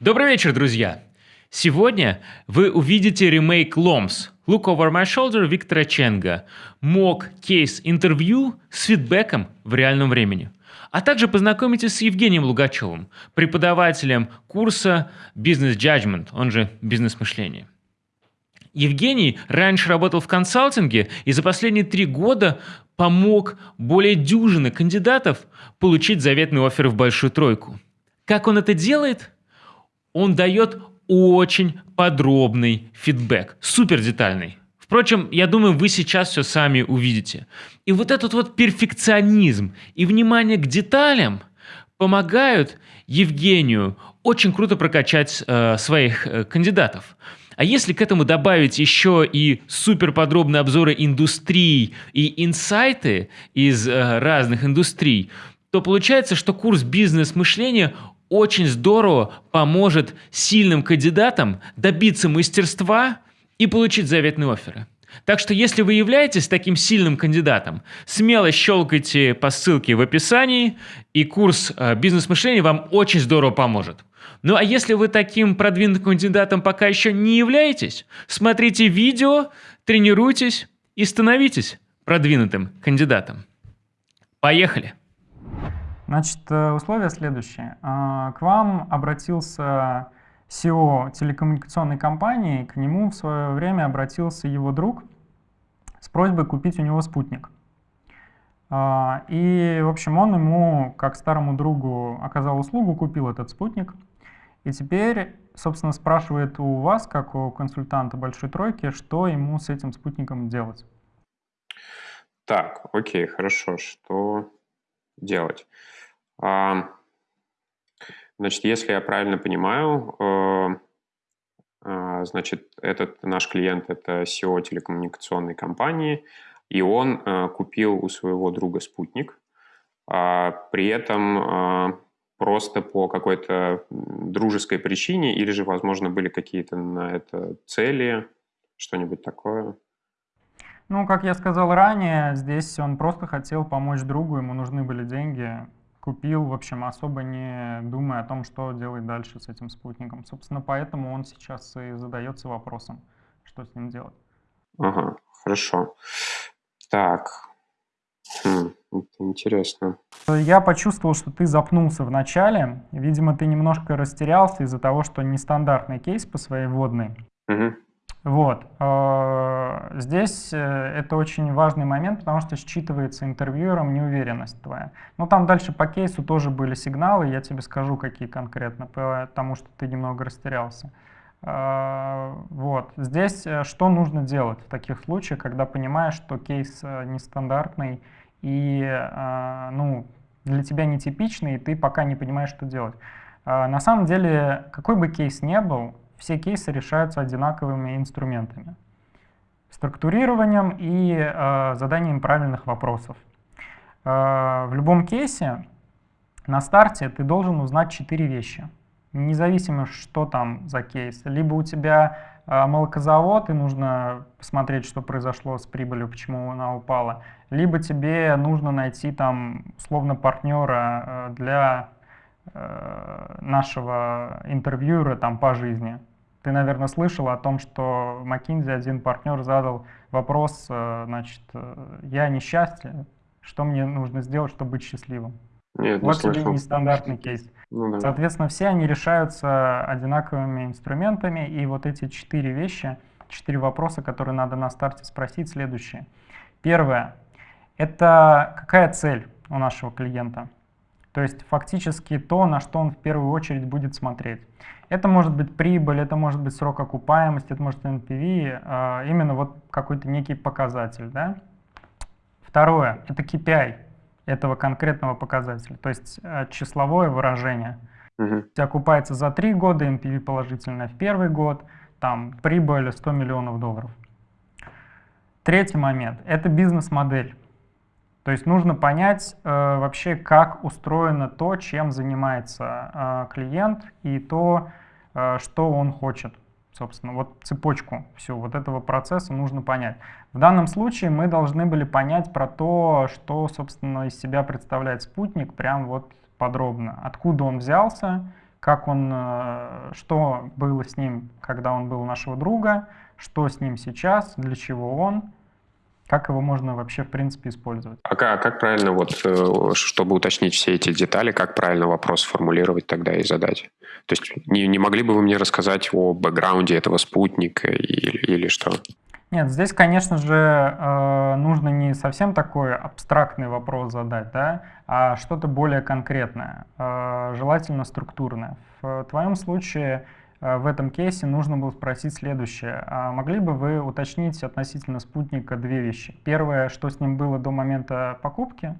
Добрый вечер, друзья! Сегодня вы увидите ремейк LOMS Look Over My Shoulder Виктора Ченга, мок кейс интервью с фидбэком в реальном времени. А также познакомитесь с Евгением Лугачевым, преподавателем курса Business Judgment, он же бизнес-мышление. Евгений раньше работал в консалтинге и за последние три года помог более дюжины кандидатов получить заветный офер в большую тройку. Как он это делает? Он дает очень подробный фидбэк, супер детальный. Впрочем, я думаю, вы сейчас все сами увидите. И вот этот вот перфекционизм и внимание к деталям помогают Евгению очень круто прокачать э, своих э, кандидатов. А если к этому добавить еще и суперподробные обзоры индустрий и инсайты из э, разных индустрий, то получается, что курс бизнес-мышления очень здорово поможет сильным кандидатам добиться мастерства и получить заветные оферы. Так что если вы являетесь таким сильным кандидатом, смело щелкайте по ссылке в описании, и курс э, бизнес-мышления вам очень здорово поможет. Ну а если вы таким продвинутым кандидатом пока еще не являетесь, смотрите видео, тренируйтесь и становитесь продвинутым кандидатом. Поехали! Значит, э, условия следующие. А, к вам обратился SEO телекоммуникационной компании, к нему в свое время обратился его друг с просьбой купить у него спутник. А, и, в общем, он ему, как старому другу, оказал услугу, купил этот спутник. И теперь, собственно, спрашивает у вас, как у консультанта Большой Тройки, что ему с этим спутником делать. Так, окей, хорошо. Что делать? Значит, если я правильно понимаю, э, а, значит, этот наш клиент – это SEO телекоммуникационной компании, и он э, купил у своего друга спутник, а при этом а, просто по какой-то дружеской причине, или же, возможно, были какие-то на это цели, что-нибудь такое? Ну, как я сказал ранее, здесь он просто хотел помочь другу, ему нужны были деньги, купил, в общем, особо не думая о том, что делать дальше с этим спутником. Собственно, поэтому он сейчас и задается вопросом, что с ним делать. Ага, хорошо. Так, хм, интересно. Я почувствовал, что ты запнулся в начале. Видимо, ты немножко растерялся из-за того, что нестандартный кейс по своей водной. Угу. Вот. Э, здесь э, это очень важный момент, потому что считывается интервьюером неуверенность твоя. Но там дальше по кейсу тоже были сигналы, я тебе скажу, какие конкретно, потому что ты немного растерялся. Э, вот. Здесь что нужно делать в таких случаях, когда понимаешь, что кейс нестандартный и ну, для тебя нетипичный, и ты пока не понимаешь, что делать. На самом деле, какой бы кейс ни был, все кейсы решаются одинаковыми инструментами. Структурированием и э, заданием правильных вопросов. Э, в любом кейсе на старте ты должен узнать четыре вещи. Независимо, что там за кейс. Либо у тебя э, молокозавод, и нужно посмотреть, что произошло с прибылью, почему она упала. Либо тебе нужно найти там, условно, партнера э, для нашего интервьюера там по жизни. Ты, наверное, слышал о том, что McKinsey один партнер задал вопрос, э, значит, э, я несчастье, что мне нужно сделать, чтобы быть счастливым? Нет, вот не тебе нестандартный кейс. Ну, да. Соответственно, все они решаются одинаковыми инструментами, и вот эти четыре вещи, четыре вопроса, которые надо на старте спросить, следующие. Первое – это какая цель у нашего клиента? То есть фактически то, на что он в первую очередь будет смотреть. Это может быть прибыль, это может быть срок окупаемости, это может быть NPV, а, именно вот какой-то некий показатель. Да? Второе, это KPI этого конкретного показателя, то есть э, числовое выражение. Угу. Окупается за три года, NPV положительное в первый год, там прибыль 100 миллионов долларов. Третий момент – это бизнес-модель. То есть нужно понять э, вообще, как устроено то, чем занимается э, клиент и то, э, что он хочет. Собственно, вот цепочку всю вот этого процесса нужно понять. В данном случае мы должны были понять про то, что, собственно, из себя представляет спутник, прям вот подробно. Откуда он взялся, как он, э, что было с ним, когда он был нашего друга, что с ним сейчас, для чего он, как его можно вообще, в принципе, использовать. А как, как правильно, вот, э, чтобы уточнить все эти детали, как правильно вопрос сформулировать тогда и задать? То есть не, не могли бы вы мне рассказать о бэкграунде этого спутника или, или что? Нет, здесь, конечно же, э, нужно не совсем такой абстрактный вопрос задать, да, а что-то более конкретное, э, желательно структурное. В твоем случае в этом кейсе нужно было спросить следующее. А могли бы вы уточнить относительно спутника две вещи? Первое, что с ним было до момента покупки,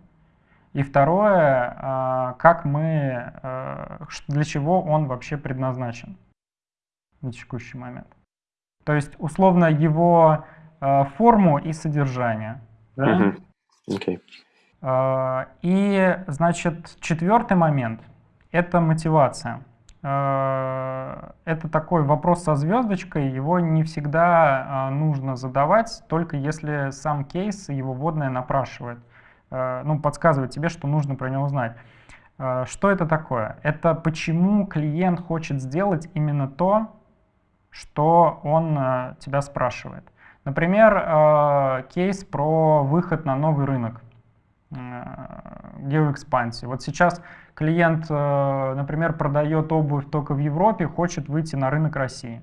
и второе, как мы, для чего он вообще предназначен на текущий момент. То есть, условно, его э, форму и содержание. Да? Okay. Э, и, значит, четвертый момент — это мотивация. Э, это такой вопрос со звездочкой, его не всегда э, нужно задавать, только если сам кейс, его вводная напрашивает, э, ну, подсказывает тебе, что нужно про него знать. Что это такое? Это почему клиент хочет сделать именно то, что он тебя спрашивает. Например, кейс про выход на новый рынок геоэкспансии. Вот сейчас клиент, например, продает обувь только в Европе, хочет выйти на рынок России.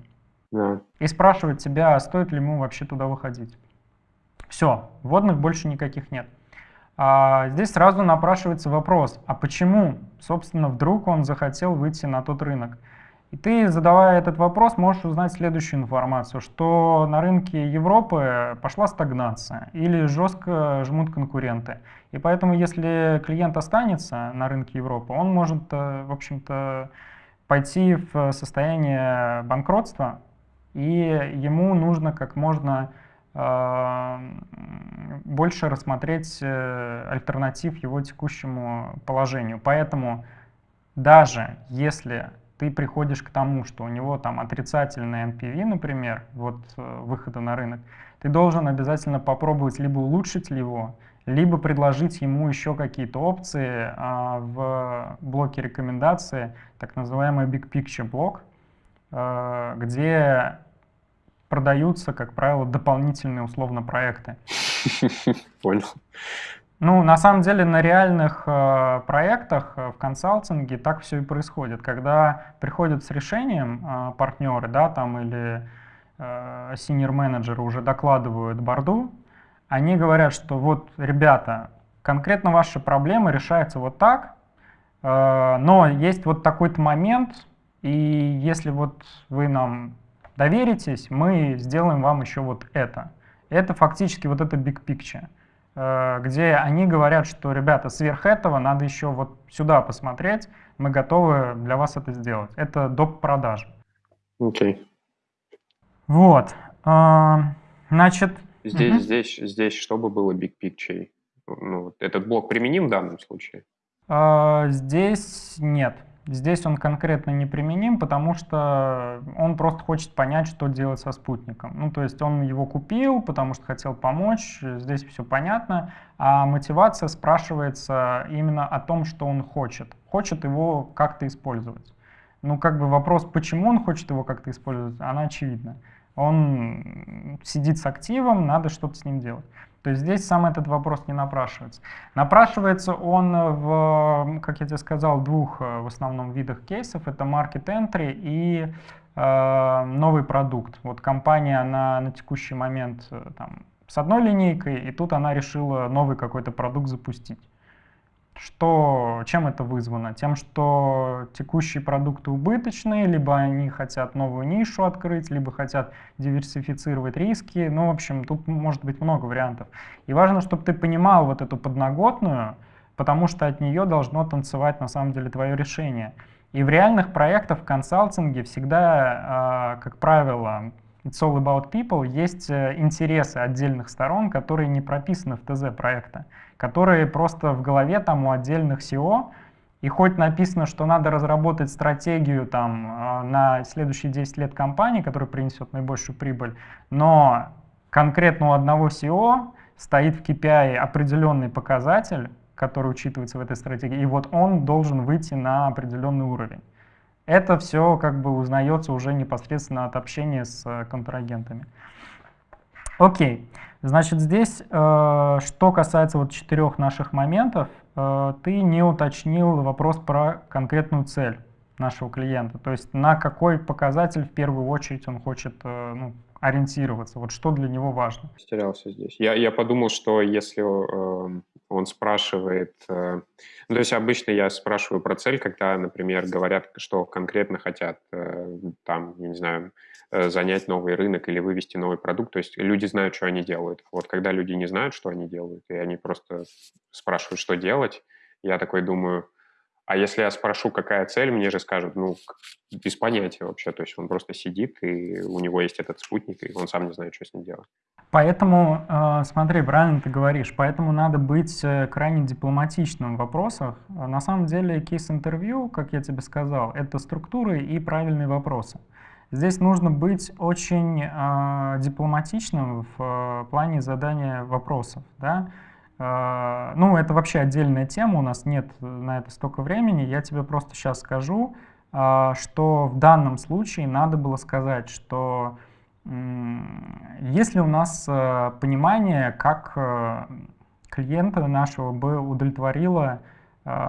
Yeah. И спрашивает тебя, стоит ли ему вообще туда выходить. Все, вводных больше никаких нет. А здесь сразу напрашивается вопрос, а почему, собственно, вдруг он захотел выйти на тот рынок? И ты, задавая этот вопрос, можешь узнать следующую информацию, что на рынке Европы пошла стагнация или жестко жмут конкуренты. И поэтому, если клиент останется на рынке Европы, он может, э, в общем-то, пойти в состояние банкротства, и ему нужно как можно э, больше рассмотреть э, альтернатив его текущему положению. Поэтому даже если ты приходишь к тому, что у него там отрицательный NPV, например, вот э, выхода на рынок, ты должен обязательно попробовать либо улучшить его, либо предложить ему еще какие-то опции а, в блоке рекомендации, так называемый Big Picture блок, а, где продаются, как правило, дополнительные условно проекты. Понял. Ну, на самом деле, на реальных э, проектах э, в консалтинге так все и происходит. Когда приходят с решением э, партнеры, да, там или э, senior менеджеры уже докладывают борду, они говорят, что вот, ребята, конкретно ваша проблема решается вот так, э, но есть вот такой-то момент, и если вот вы нам доверитесь, мы сделаем вам еще вот это. Это фактически вот это big picture. Э, где они говорят, что, ребята, сверх этого надо еще вот сюда посмотреть, мы готовы для вас это сделать. Это доп. продажи. Окей. Okay. Вот. Э, значит... Здесь, угу. здесь, здесь, чтобы было big picture? Ну, этот блок применим в данном случае? Э, здесь нет. Здесь он конкретно не применим, потому что он просто хочет понять, что делать со спутником. Ну, то есть он его купил, потому что хотел помочь, здесь все понятно, а мотивация спрашивается именно о том, что он хочет. Хочет его как-то использовать. Ну, как бы вопрос, почему он хочет его как-то использовать, она очевидна. Он сидит с активом, надо что-то с ним делать. То есть здесь сам этот вопрос не напрашивается. Напрашивается он в, как я тебе сказал, двух э, в основном видах кейсов. Это market entry и э, новый продукт. Вот компания на, на текущий момент э, там, с одной линейкой, и тут она решила новый какой-то продукт запустить. Что, чем это вызвано? Тем, что текущие продукты убыточные, либо они хотят новую нишу открыть, либо хотят диверсифицировать риски. Ну, в общем, тут может быть много вариантов. И важно, чтобы ты понимал вот эту подноготную, потому что от нее должно танцевать на самом деле твое решение. И в реальных проектах в консалтинге всегда, а, как правило, It's all about people, есть э, интересы отдельных сторон, которые не прописаны в ТЗ проекта которые просто в голове там у отдельных SEO, и хоть написано, что надо разработать стратегию там, а, на следующие 10 лет компании, которая принесет наибольшую прибыль, но конкретно у одного SEO стоит в KPI определенный показатель, который учитывается в этой стратегии, и вот он должен выйти на определенный уровень. Это все как бы узнается уже непосредственно от общения с э, контрагентами. Окей, значит здесь, э, что касается вот четырех наших моментов, э, ты не уточнил вопрос про конкретную цель нашего клиента, то есть на какой показатель в первую очередь он хочет ну, ориентироваться, вот что для него важно. Потерялся здесь. Я, я подумал, что если э, он спрашивает, э, ну, то есть обычно я спрашиваю про цель, когда, например, говорят, что конкретно хотят, э, там, не знаю, э, занять новый рынок или вывести новый продукт, то есть люди знают, что они делают. Вот когда люди не знают, что они делают, и они просто спрашивают, что делать, я такой думаю, а если я спрошу, какая цель, мне же скажут, ну, без понятия вообще. То есть он просто сидит, и у него есть этот спутник, и он сам не знает, что с ним делать. Поэтому, э, смотри, правильно ты говоришь, поэтому надо быть э, крайне дипломатичным в вопросах. На самом деле кейс-интервью, как я тебе сказал, это структуры и правильные вопросы. Здесь нужно быть очень э, дипломатичным в плане задания вопросов. Да? А, ну, это вообще отдельная тема, у нас нет на это столько времени. Я тебе просто сейчас скажу, а, что в данном случае надо было сказать, что если у нас а, понимание, как клиента нашего бы удовлетворило,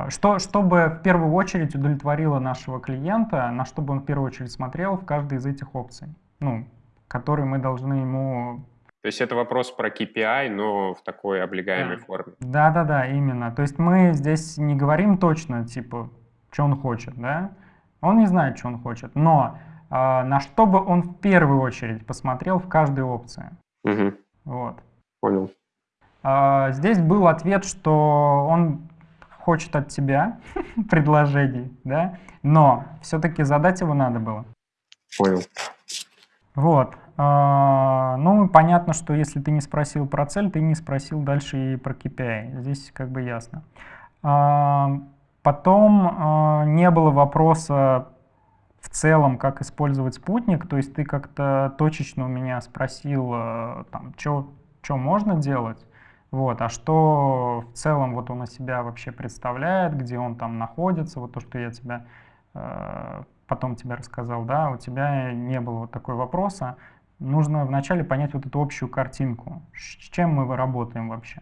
что, чтобы в первую очередь удовлетворило нашего клиента, на что бы он в первую очередь смотрел в каждой из этих опций, ну, которые мы должны ему то есть это вопрос про KPI, но в такой облегаемой да. форме. Да-да-да, именно. То есть мы здесь не говорим точно, типа, что он хочет, да? Он не знает, что он хочет, но э, на что бы он в первую очередь посмотрел в каждой опции. Угу. Вот. Понял. Э, здесь был ответ, что он хочет от тебя предложений, да? Но все-таки задать его надо было. Понял. Вот. А, ну, понятно, что если ты не спросил про цель, ты не спросил дальше и про KPI. Здесь как бы ясно. А, потом а, не было вопроса в целом, как использовать спутник. То есть ты как-то точечно у меня спросил, там, что можно делать. Вот, а что в целом вот он из себя вообще представляет, где он там находится, вот то, что я тебя потом тебе рассказал, да, у тебя не было вот такой вопроса нужно вначале понять вот эту общую картинку, с чем мы работаем вообще.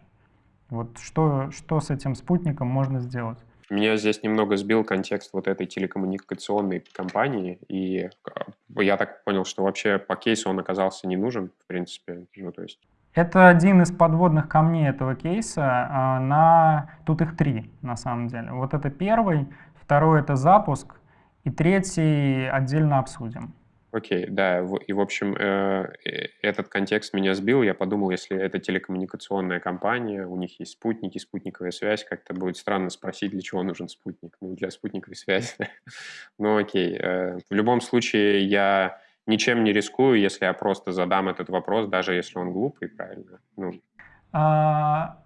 Вот что, что с этим спутником можно сделать? Меня здесь немного сбил контекст вот этой телекоммуникационной компании, и а, я так понял, что вообще по кейсу он оказался не нужен, в принципе. Ну, то есть... Это один из подводных камней этого кейса. А, на... Тут их три, на самом деле. Вот это первый, второй — это запуск, и третий отдельно обсудим. Окей, да, и в общем э, э, этот контекст меня сбил. Я подумал, если это телекоммуникационная компания, у них есть спутники, спутниковая связь, как-то будет странно спросить, для чего нужен спутник. Ну, для спутниковой связи. ну, окей. Э, в любом случае, я ничем не рискую, если я просто задам этот вопрос, даже если он глупый, правильно? Ну. А,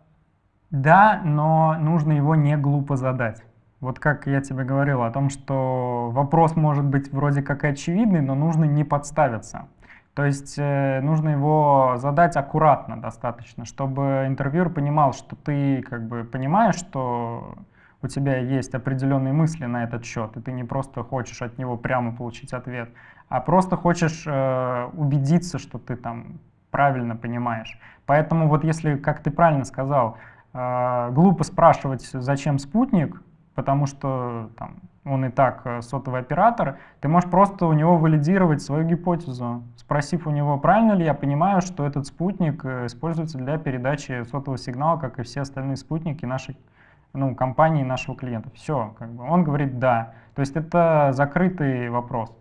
да, но нужно его не глупо задать. Вот как я тебе говорил о том, что вопрос может быть вроде как и очевидный, но нужно не подставиться. То есть э, нужно его задать аккуратно достаточно, чтобы интервьюер понимал, что ты как бы понимаешь, что у тебя есть определенные мысли на этот счет, и ты не просто хочешь от него прямо получить ответ, а просто хочешь э, убедиться, что ты там правильно понимаешь. Поэтому вот если, как ты правильно сказал, э, глупо спрашивать, зачем спутник, потому что там, он и так э, сотовый оператор, ты можешь просто у него валидировать свою гипотезу, спросив у него, правильно ли я понимаю, что этот спутник э, используется для передачи сотового сигнала, как и все остальные спутники нашей ну, компании, нашего клиента. Все, как бы. он говорит «да». То есть это закрытый вопрос.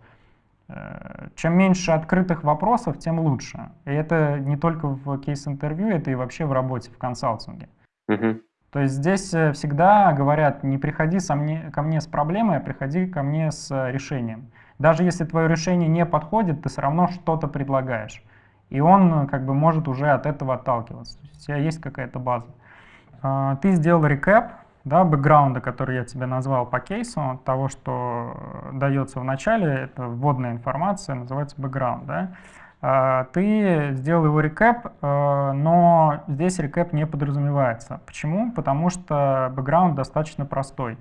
Э, чем меньше открытых вопросов, тем лучше. И это не только в кейс-интервью, это и вообще в работе, в консалтинге. Uh-huh. То есть здесь э, всегда говорят, не приходи ко мне с проблемой, а приходи ко мне с э, решением. Даже если твое решение не подходит, ты все равно что-то предлагаешь. И он э, как бы может уже от этого отталкиваться. То есть у тебя есть какая-то база. А, ты сделал рекэп да, бэкграунда, который я тебе назвал по кейсу, того, что дается в начале, это вводная информация, называется бэкграунд. Да? А, ты сделал его рекэп, э, но здесь рекэп не подразумевается. Почему? Потому что бэкграунд достаточно простой.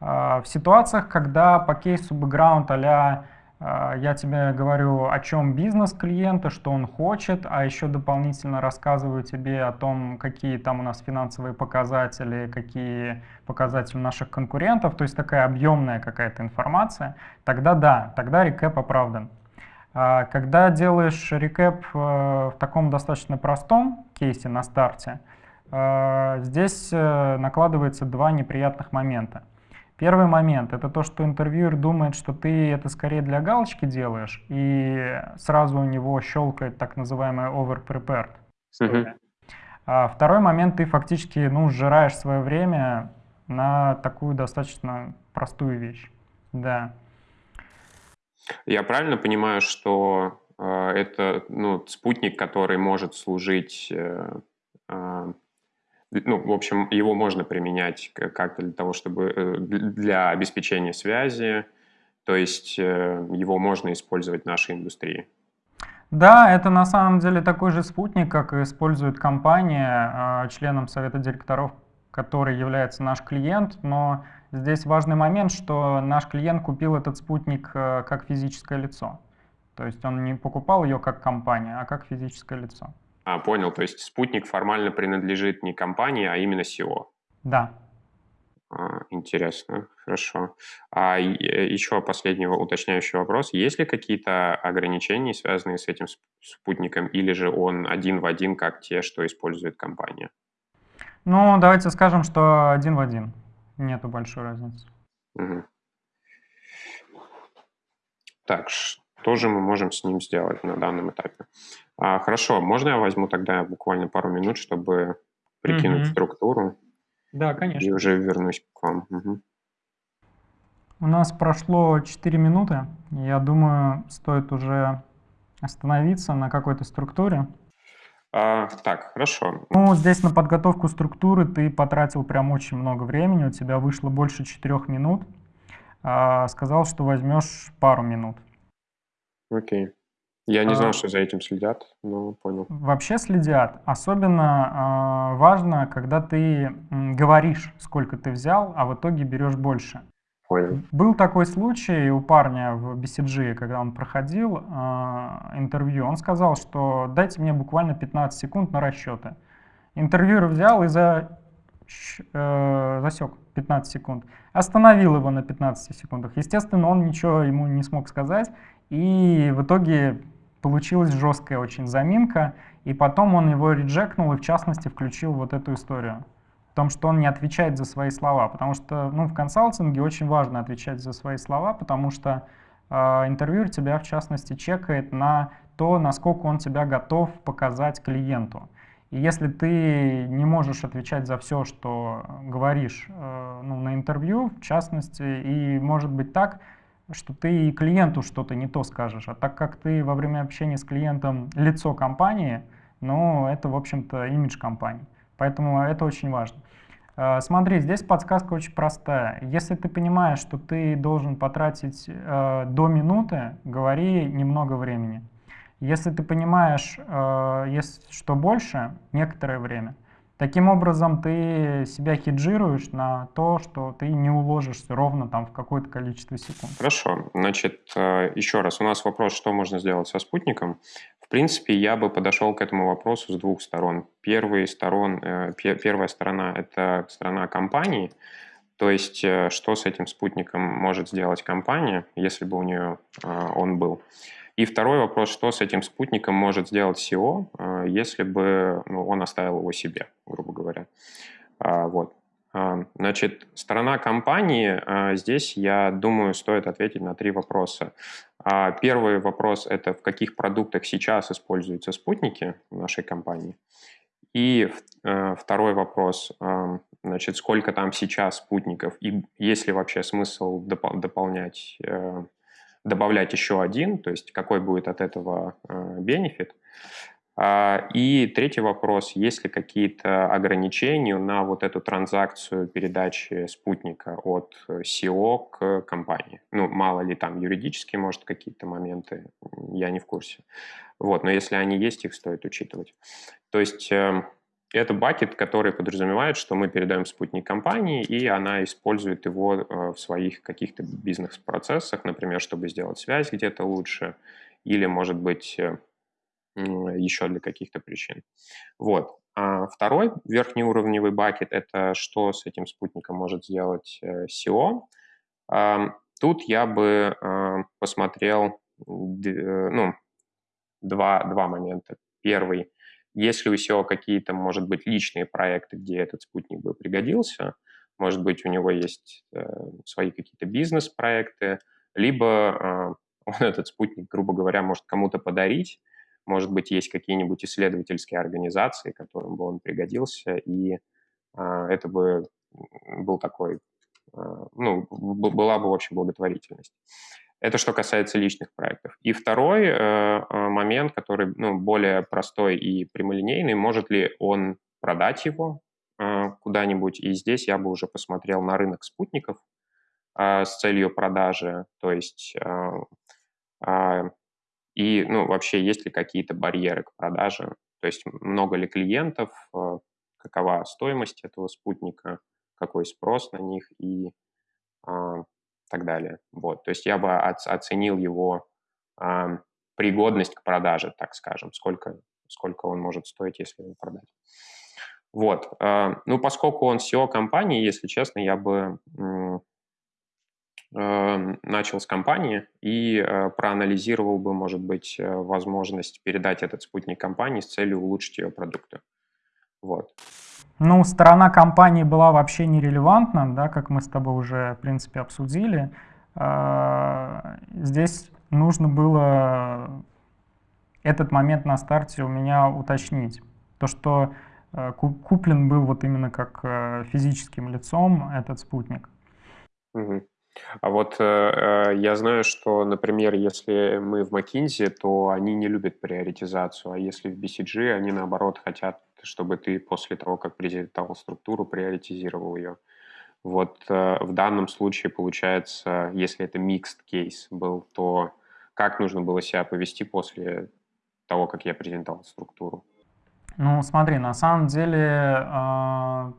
В ситуациях, когда по кейсу бэкграунд а а, я тебе говорю, о чем бизнес клиента, что он хочет, а еще дополнительно рассказываю тебе о том, какие там у нас финансовые показатели, какие показатели наших конкурентов, то есть такая объемная какая-то информация, тогда да, тогда рекэп оправдан. А, когда делаешь рекэп э, в таком достаточно простом кейсе на старте, э, здесь э, накладывается два неприятных момента. Первый момент — это то, что интервьюер думает, что ты это скорее для галочки делаешь, и сразу у него щелкает так называемая over-prepared. А второй момент — ты фактически ну, сжираешь свое время на такую достаточно простую вещь. Да. Я правильно понимаю, что э, это ну, спутник, который может служить э, э, ну, в общем, его можно применять как-то для того, чтобы э, для обеспечения связи, то есть э, его можно использовать в нашей индустрии. Да, это на самом деле такой же спутник, как использует компания, а, членом совета директоров, который является наш клиент, но здесь важный момент, что наш клиент купил этот спутник э, как физическое лицо. То есть он не покупал ее как компания, а как физическое лицо. А, понял. То есть спутник формально принадлежит не компании, а именно SEO. Да. А, интересно, хорошо. А еще последний уточняющий вопрос. Есть ли какие-то ограничения, связанные с этим спутником, или же он один в один, как те, что использует компания? Ну, давайте скажем, что один в один. Нету большой разницы. Угу. Так, что же мы можем с ним сделать на данном этапе? А, хорошо, можно я возьму тогда буквально пару минут, чтобы прикинуть угу. структуру? Да, конечно. И уже вернусь к вам. Угу. У нас прошло 4 минуты. Я думаю, стоит уже остановиться на какой-то структуре. А, так, хорошо. Ну, здесь на подготовку структуры ты потратил прям очень много времени. У тебя вышло больше 4 минут. А, сказал, что возьмешь пару минут. Окей. Я не знал, а, что за этим следят, но понял. Вообще следят. Особенно э, важно, когда ты говоришь, сколько ты взял, а в итоге берешь больше. Понял. Был такой случай у парня в BCG, когда он проходил э, интервью. Он сказал, что дайте мне буквально 15 секунд на расчеты. Интервьюер взял и за, э, засек 15 секунд. Остановил его на 15 секундах. Естественно, он ничего ему не смог сказать. И в итоге получилась жесткая очень заминка, и потом он его реджекнул и в частности включил вот эту историю. Том, что он не отвечает за свои слова, потому что ну, в консалтинге очень важно отвечать за свои слова, потому что э, интервьюер тебя в частности чекает на то, насколько он тебя готов показать клиенту. И если ты не можешь отвечать за все, что говоришь э, ну, на интервью, в частности, и может быть так, что ты клиенту что-то не то скажешь. А так как ты во время общения с клиентом лицо компании, ну, это, в общем-то, имидж компании. Поэтому это очень важно. А, смотри, здесь подсказка очень простая. Если ты понимаешь, что ты должен потратить э, до минуты, говори немного времени. Если ты понимаешь, э, есть что больше, некоторое время – Таким образом, ты себя хеджируешь на то, что ты не уложишься ровно там в какое-то количество секунд. Хорошо. Значит, э, еще раз, у нас вопрос, что можно сделать со спутником. В принципе, я бы подошел к этому вопросу с двух сторон. Первый сторон, э, первая сторона – это сторона компании, то есть, э, что с этим спутником может сделать компания, если бы у нее он был. И второй вопрос, что с этим спутником может сделать SEO, э, если бы ну, он оставил его себе, грубо говоря. А, вот. А, значит, сторона компании, а, здесь, я думаю, стоит ответить на три вопроса. Первый вопрос – это в каких продуктах сейчас используются спутники в нашей компании. И второй вопрос, значит, сколько там сейчас спутников и есть ли вообще смысл дополнять э, добавлять еще один, то есть какой будет от этого бенефит. А, и третий вопрос, есть ли какие-то ограничения на вот эту транзакцию передачи спутника от SEO к компании? Ну, мало ли там юридические, может, какие-то моменты, я не в курсе. Вот, но если они есть, их стоит учитывать. То есть эм, это бакет, который подразумевает, что мы передаем спутник компании, и она использует его э, в своих каких-то бизнес-процессах, например, чтобы сделать связь где-то лучше, или, может быть, э, еще для каких-то причин. Вот. А второй верхнеуровневый бакет – это что с этим спутником может сделать SEO. Тут я бы посмотрел ну, два, два момента. Первый – если у SEO какие-то, может быть, личные проекты, где этот спутник бы пригодился, может быть, у него есть э, свои какие-то бизнес-проекты, либо э, он этот спутник, грубо говоря, может кому-то подарить, может быть, есть какие-нибудь исследовательские организации, которым бы он пригодился, и э, это бы был такой, э, ну, была бы, в общем, благотворительность. Это что касается личных проектов. И второй э, э, момент, который ну, более простой и прямолинейный, может ли он продать его куда-нибудь. И здесь я бы уже посмотрел на рынок спутников с целью продажи. То есть и ну, вообще есть ли какие-то барьеры к продаже. То есть много ли клиентов, э, какова стоимость этого спутника, какой спрос на них и э, так далее. Вот. То есть я бы оценил его э, пригодность к продаже, так скажем, сколько, сколько он может стоить, если его продать. Вот. Э, ну, поскольку он SEO компании, если честно, я бы начал с компании и э, проанализировал бы, может быть, э, возможность передать этот спутник компании с целью улучшить ее продукты. Вот. Ну, сторона компании была вообще нерелевантна, да, как мы с тобой уже, в принципе, обсудили. Здесь нужно было этот момент на старте у меня уточнить. То, что э, куплен был вот именно как э, физическим лицом этот спутник. Угу. А вот э, я знаю, что, например, если мы в McKinsey, то они не любят приоритизацию, а если в BCG, они наоборот хотят чтобы ты после того, как презентовал структуру, приоритизировал ее. Вот э, в данном случае получается, если это mixed кейс был, то как нужно было себя повести после того, как я презентовал структуру? Ну, смотри, на самом деле э,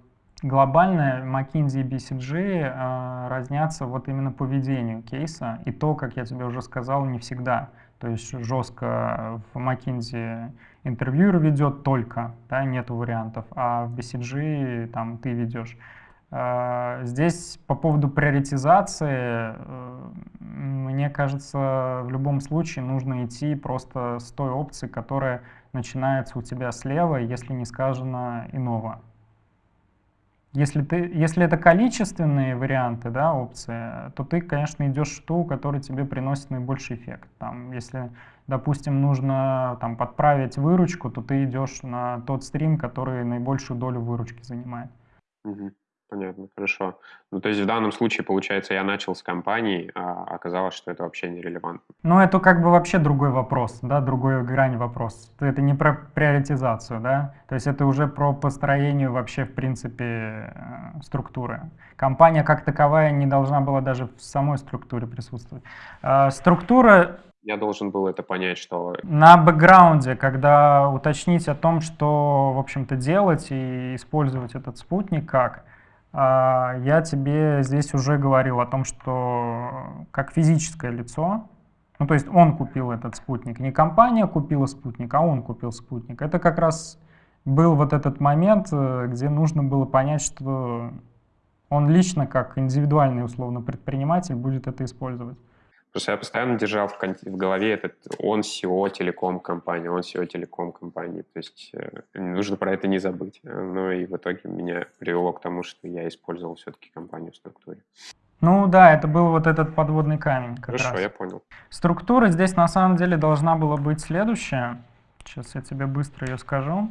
глобально McKinsey и BCG э, разнятся вот именно по ведению кейса, и то, как я тебе уже сказал, не всегда. То есть жестко в McKinsey интервьюер ведет только, да, нету вариантов, а в BCG там ты ведешь. А, здесь по поводу приоритизации, э, мне кажется, в любом случае нужно идти просто с той опции, которая начинается у тебя слева, если не сказано иного. Если, ты, если это количественные варианты, да, опции, то ты, конечно, идешь в ту, которая тебе приносит наибольший эффект. Там, если, допустим, нужно там, подправить выручку, то ты идешь на тот стрим, который наибольшую долю выручки занимает. Угу. Понятно, хорошо. Ну, то есть в данном случае, получается, я начал с компании, а оказалось, что это вообще нерелевантно. Ну, это как бы вообще другой вопрос, да, другой грань вопрос. Это не про приоритизацию, да, то есть это уже про построение вообще, в принципе, э, структуры. Компания как таковая не должна была даже в самой структуре присутствовать. А, структура я должен был это понять, что... На бэкграунде, когда уточнить о том, что, в общем-то, делать и использовать этот спутник как, я тебе здесь уже говорил о том, что как физическое лицо, ну то есть он купил этот спутник, не компания купила спутник, а он купил спутник. Это как раз был вот этот момент, э, где нужно было понять, что он лично, как индивидуальный условно предприниматель, будет это использовать. Просто я постоянно держал в, в голове этот он SEO телеком компании, он SEO телеком компании. То есть э, нужно про это не забыть. Ну и в итоге меня привело к тому, что я использовал все-таки компанию в структуре. Ну да, это был вот этот подводный камень. Как Хорошо, раз. я понял. Структура здесь на самом деле должна была быть следующая. Сейчас я тебе быстро ее скажу.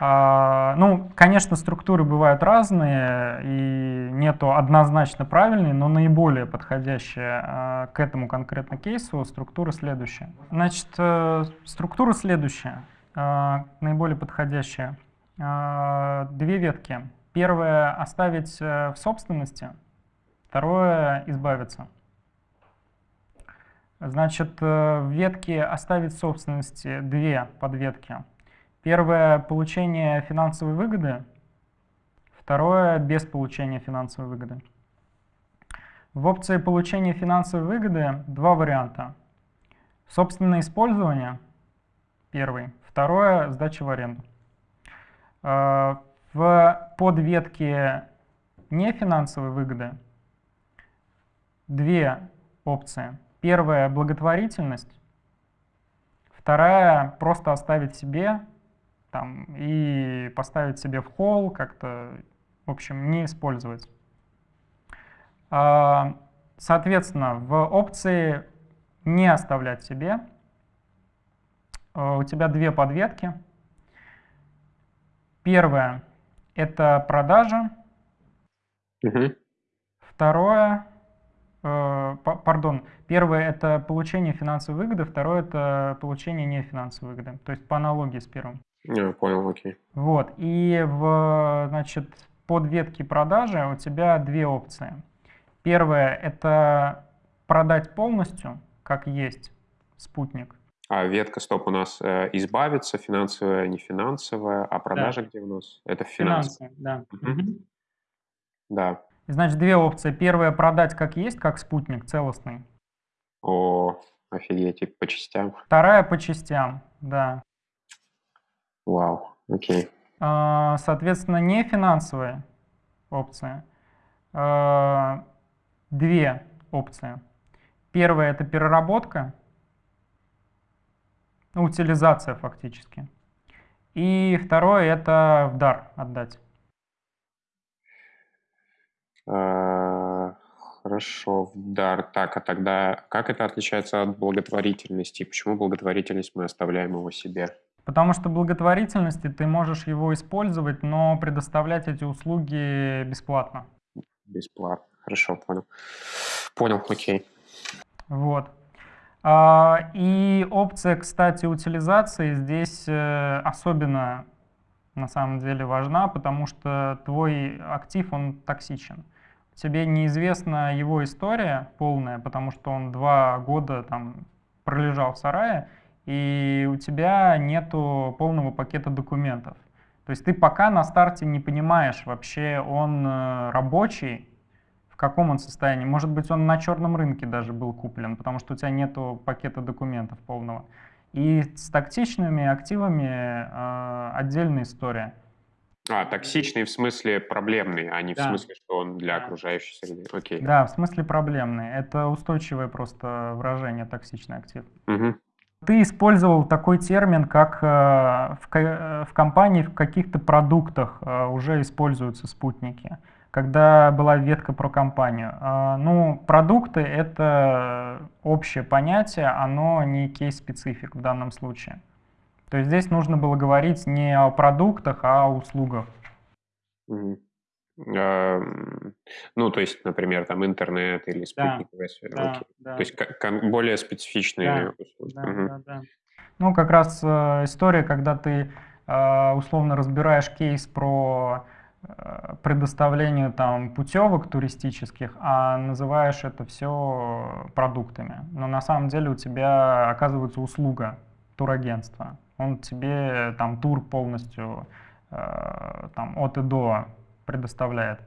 А, ну, конечно, структуры бывают разные, и нету однозначно правильной, но наиболее подходящая а, к этому конкретно кейсу структура следующая. Значит, э, структура следующая, а, наиболее подходящая. Две ветки. Первое — оставить э, в собственности, второе — избавиться. Значит, э, в ветке оставить в собственности две подветки — Первое – получение финансовой выгоды. Второе – без получения финансовой выгоды. В опции получения финансовой выгоды два варианта. Собственное использование – первый. Второе – сдача в аренду. Э, в подветке нефинансовой выгоды две опции. Первая – благотворительность. Вторая – просто оставить себе там, и поставить себе в холл, как-то, в общем, не использовать. А, соответственно, в опции «Не оставлять себе» у тебя две подветки. Первое — это продажа. Угу. Второе Э, пардон, первое это получение финансовой выгоды, второе это получение нефинансовой выгоды, то есть по аналогии с первым. Я понял, окей. Вот, и в, значит, под ветки продажи у тебя две опции. Первое это продать полностью, как есть, спутник. А ветка, стоп, у нас э, избавиться, финансовая, не финансовая, а продажа да. где у нас? Это финансы. Финансы, да. Угу. Да. Значит, две опции. Первая – продать как есть, как спутник целостный. О, офигеть, по частям. Вторая – по частям, да. Вау, окей. А, соответственно, не финансовая опция. А, две опции. Первая – это переработка, утилизация фактически. И второе – это в дар отдать. А, хорошо, дар. Так, а тогда как это отличается от благотворительности? Почему благотворительность мы оставляем его себе? Потому что благотворительности ты можешь его использовать, но предоставлять эти услуги бесплатно. Бесплатно. Хорошо, понял. Понял, окей. Вот. А, и опция, кстати, утилизации здесь э, особенно на самом деле важна, потому что твой актив, он токсичен тебе неизвестна его история полная, потому что он два года там пролежал в сарае, и у тебя нету полного пакета документов. То есть ты пока на старте не понимаешь, вообще он э, рабочий, в каком он состоянии. Может быть, он на черном рынке даже был куплен, потому что у тебя нету пакета документов полного. И с тактичными активами э, отдельная история. А, токсичный в смысле проблемный, а не да. в смысле, что он для да. окружающей среды. Окей. Да, в смысле проблемный. Это устойчивое просто выражение токсичный актив. Угу. Ты использовал такой термин, как э, в, э, в компании в каких-то продуктах э, уже используются спутники, когда была ветка про компанию. Э, ну, продукты — это общее понятие, оно не кейс-специфик в данном случае. То есть здесь нужно было говорить не о продуктах, а о услугах. Mm. Ну, то есть, например, там интернет или спутниковая да, связь. Да, да. То есть более специфичные да, услуги. Да, угу. да, да. Ну, как раз э, история, когда ты э, условно разбираешь кейс про э, предоставление там путевок туристических, а называешь это все продуктами. Но на самом деле у тебя оказывается услуга турагентства он тебе там тур полностью э, там, от и до предоставляет.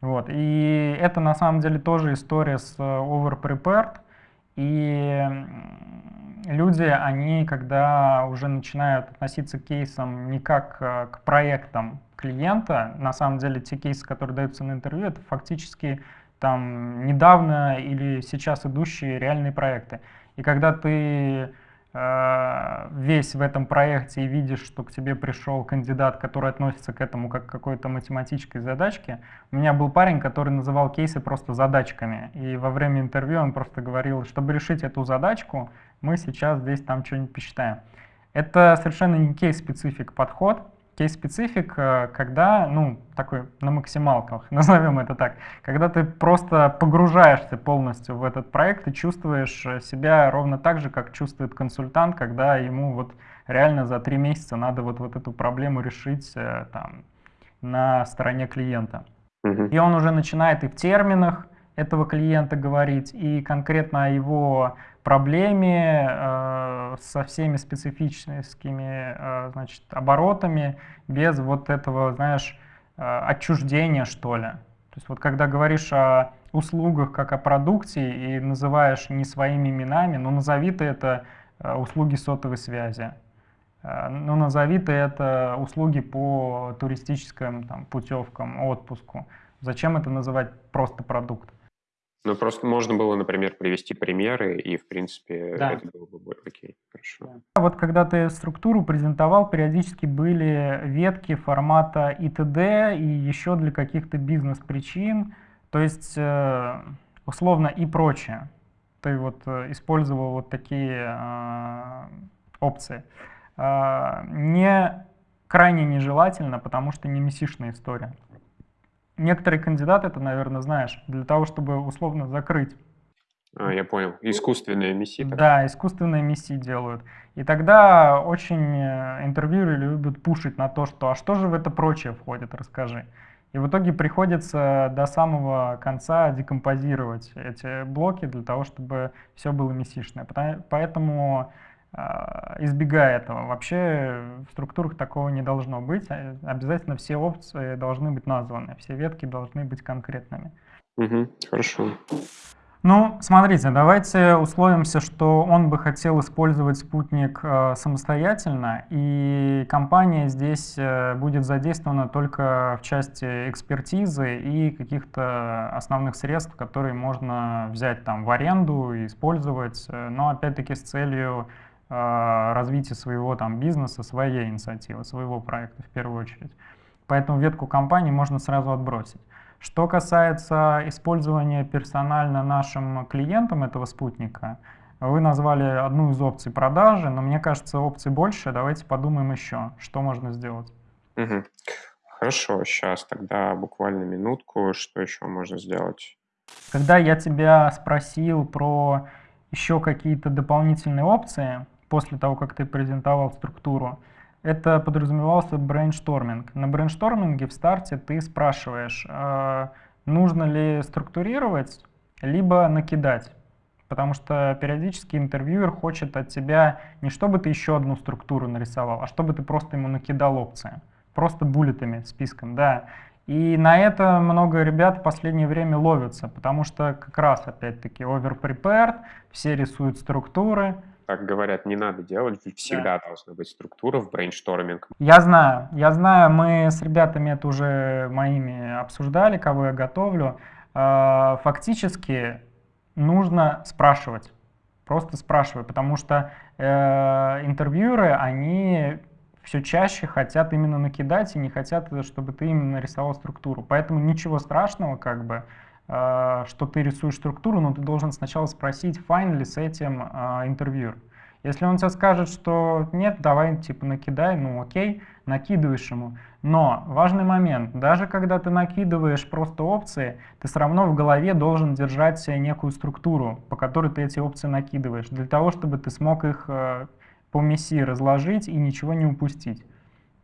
Вот. И это на самом деле тоже история с overprepared. И люди, они когда уже начинают относиться к кейсам не как э, к проектам клиента, на самом деле те кейсы, которые даются на интервью, это фактически там недавно или сейчас идущие реальные проекты. И когда ты Э, весь в этом проекте и видишь, что к тебе пришел кандидат, который относится к этому как к какой-то математической задачке. У меня был парень, который называл кейсы просто задачками. И во время интервью он просто говорил, чтобы решить эту задачку, мы сейчас здесь там что-нибудь посчитаем. Это совершенно не кейс-специфик подход кейс-специфик, э, когда, ну, такой на максималках, назовем это так, когда ты просто погружаешься полностью в этот проект и чувствуешь э, себя ровно так же, как чувствует консультант, когда ему вот реально за три месяца надо вот, вот эту проблему решить э, там, на стороне клиента. И он уже начинает и в терминах этого клиента говорить, и конкретно о его проблеме э, со всеми специфическими э, значит, оборотами, без вот этого, знаешь, э, отчуждения, что ли. То есть вот когда говоришь о услугах как о продукте и называешь не своими именами, ну назови ты это э, услуги сотовой связи, э, ну назови ты это услуги по туристическим там, путевкам, отпуску. Зачем это называть просто продукт? Ну, просто можно было, например, привести примеры, и, в принципе, да. это было бы окей, хорошо. Вот когда ты структуру презентовал, периодически были ветки формата ИТД и еще для каких-то бизнес-причин, то есть, э, условно, и прочее. Ты вот э, использовал вот такие э, опции. Не крайне нежелательно, потому что не мессишная история. Некоторые кандидаты, ты, наверное, знаешь, для того, чтобы условно закрыть. А, я понял. Искусственные миссии. Да, искусственные миссии делают. И тогда очень э, интервьюеры любят пушить на то, что а что же в это прочее входит, расскажи. И в итоге приходится до самого конца декомпозировать эти блоки для того, чтобы все было мессишное. Поэтому избегая этого. Вообще в структурах такого не должно быть. А, обязательно все опции должны быть названы, все ветки должны быть конкретными. Угу, хорошо. Ну, смотрите, давайте условимся, что он бы хотел использовать спутник э, самостоятельно, и компания здесь э, будет задействована только в части экспертизы и каких-то основных средств, которые можно взять там в аренду и использовать, э, но опять-таки с целью Э, развития своего там бизнеса, своей инициативы, своего проекта в первую очередь. Поэтому ветку компании можно сразу отбросить. Что касается использования персонально нашим клиентам этого спутника, вы назвали одну из опций продажи, но мне кажется, опций больше. Давайте подумаем еще, что можно сделать. Угу. Хорошо, сейчас тогда буквально минутку, что еще можно сделать? Когда я тебя спросил про еще какие-то дополнительные опции, после того, как ты презентовал структуру, это подразумевался brainstorming. На brainstorming е в старте ты спрашиваешь, э, нужно ли структурировать, либо накидать. Потому что периодически интервьюер хочет от тебя не чтобы ты еще одну структуру нарисовал, а чтобы ты просто ему накидал опции. Просто bullet ами, списком, да. И на это много ребят в последнее время ловятся, потому что как раз, опять-таки, over-prepared, все рисуют структуры, как говорят, не надо делать, всегда да. должна быть структура в brainstorming. Я знаю, я знаю, мы с ребятами это уже моими обсуждали, кого я готовлю. А, фактически нужно спрашивать, просто спрашивай, потому что э, интервьюеры, они все чаще хотят именно накидать и не хотят, чтобы ты именно нарисовал структуру. Поэтому ничего страшного, как бы, Э, что ты рисуешь структуру, но ты должен сначала спросить, fine ли с этим э, интервьюер. Если он тебе скажет, что нет, давай типа накидай, ну окей, накидываешь ему. Но важный момент, даже когда ты накидываешь просто опции, ты все равно в голове должен держать некую структуру, по которой ты эти опции накидываешь, для того, чтобы ты смог их э, по мессии разложить и ничего не упустить.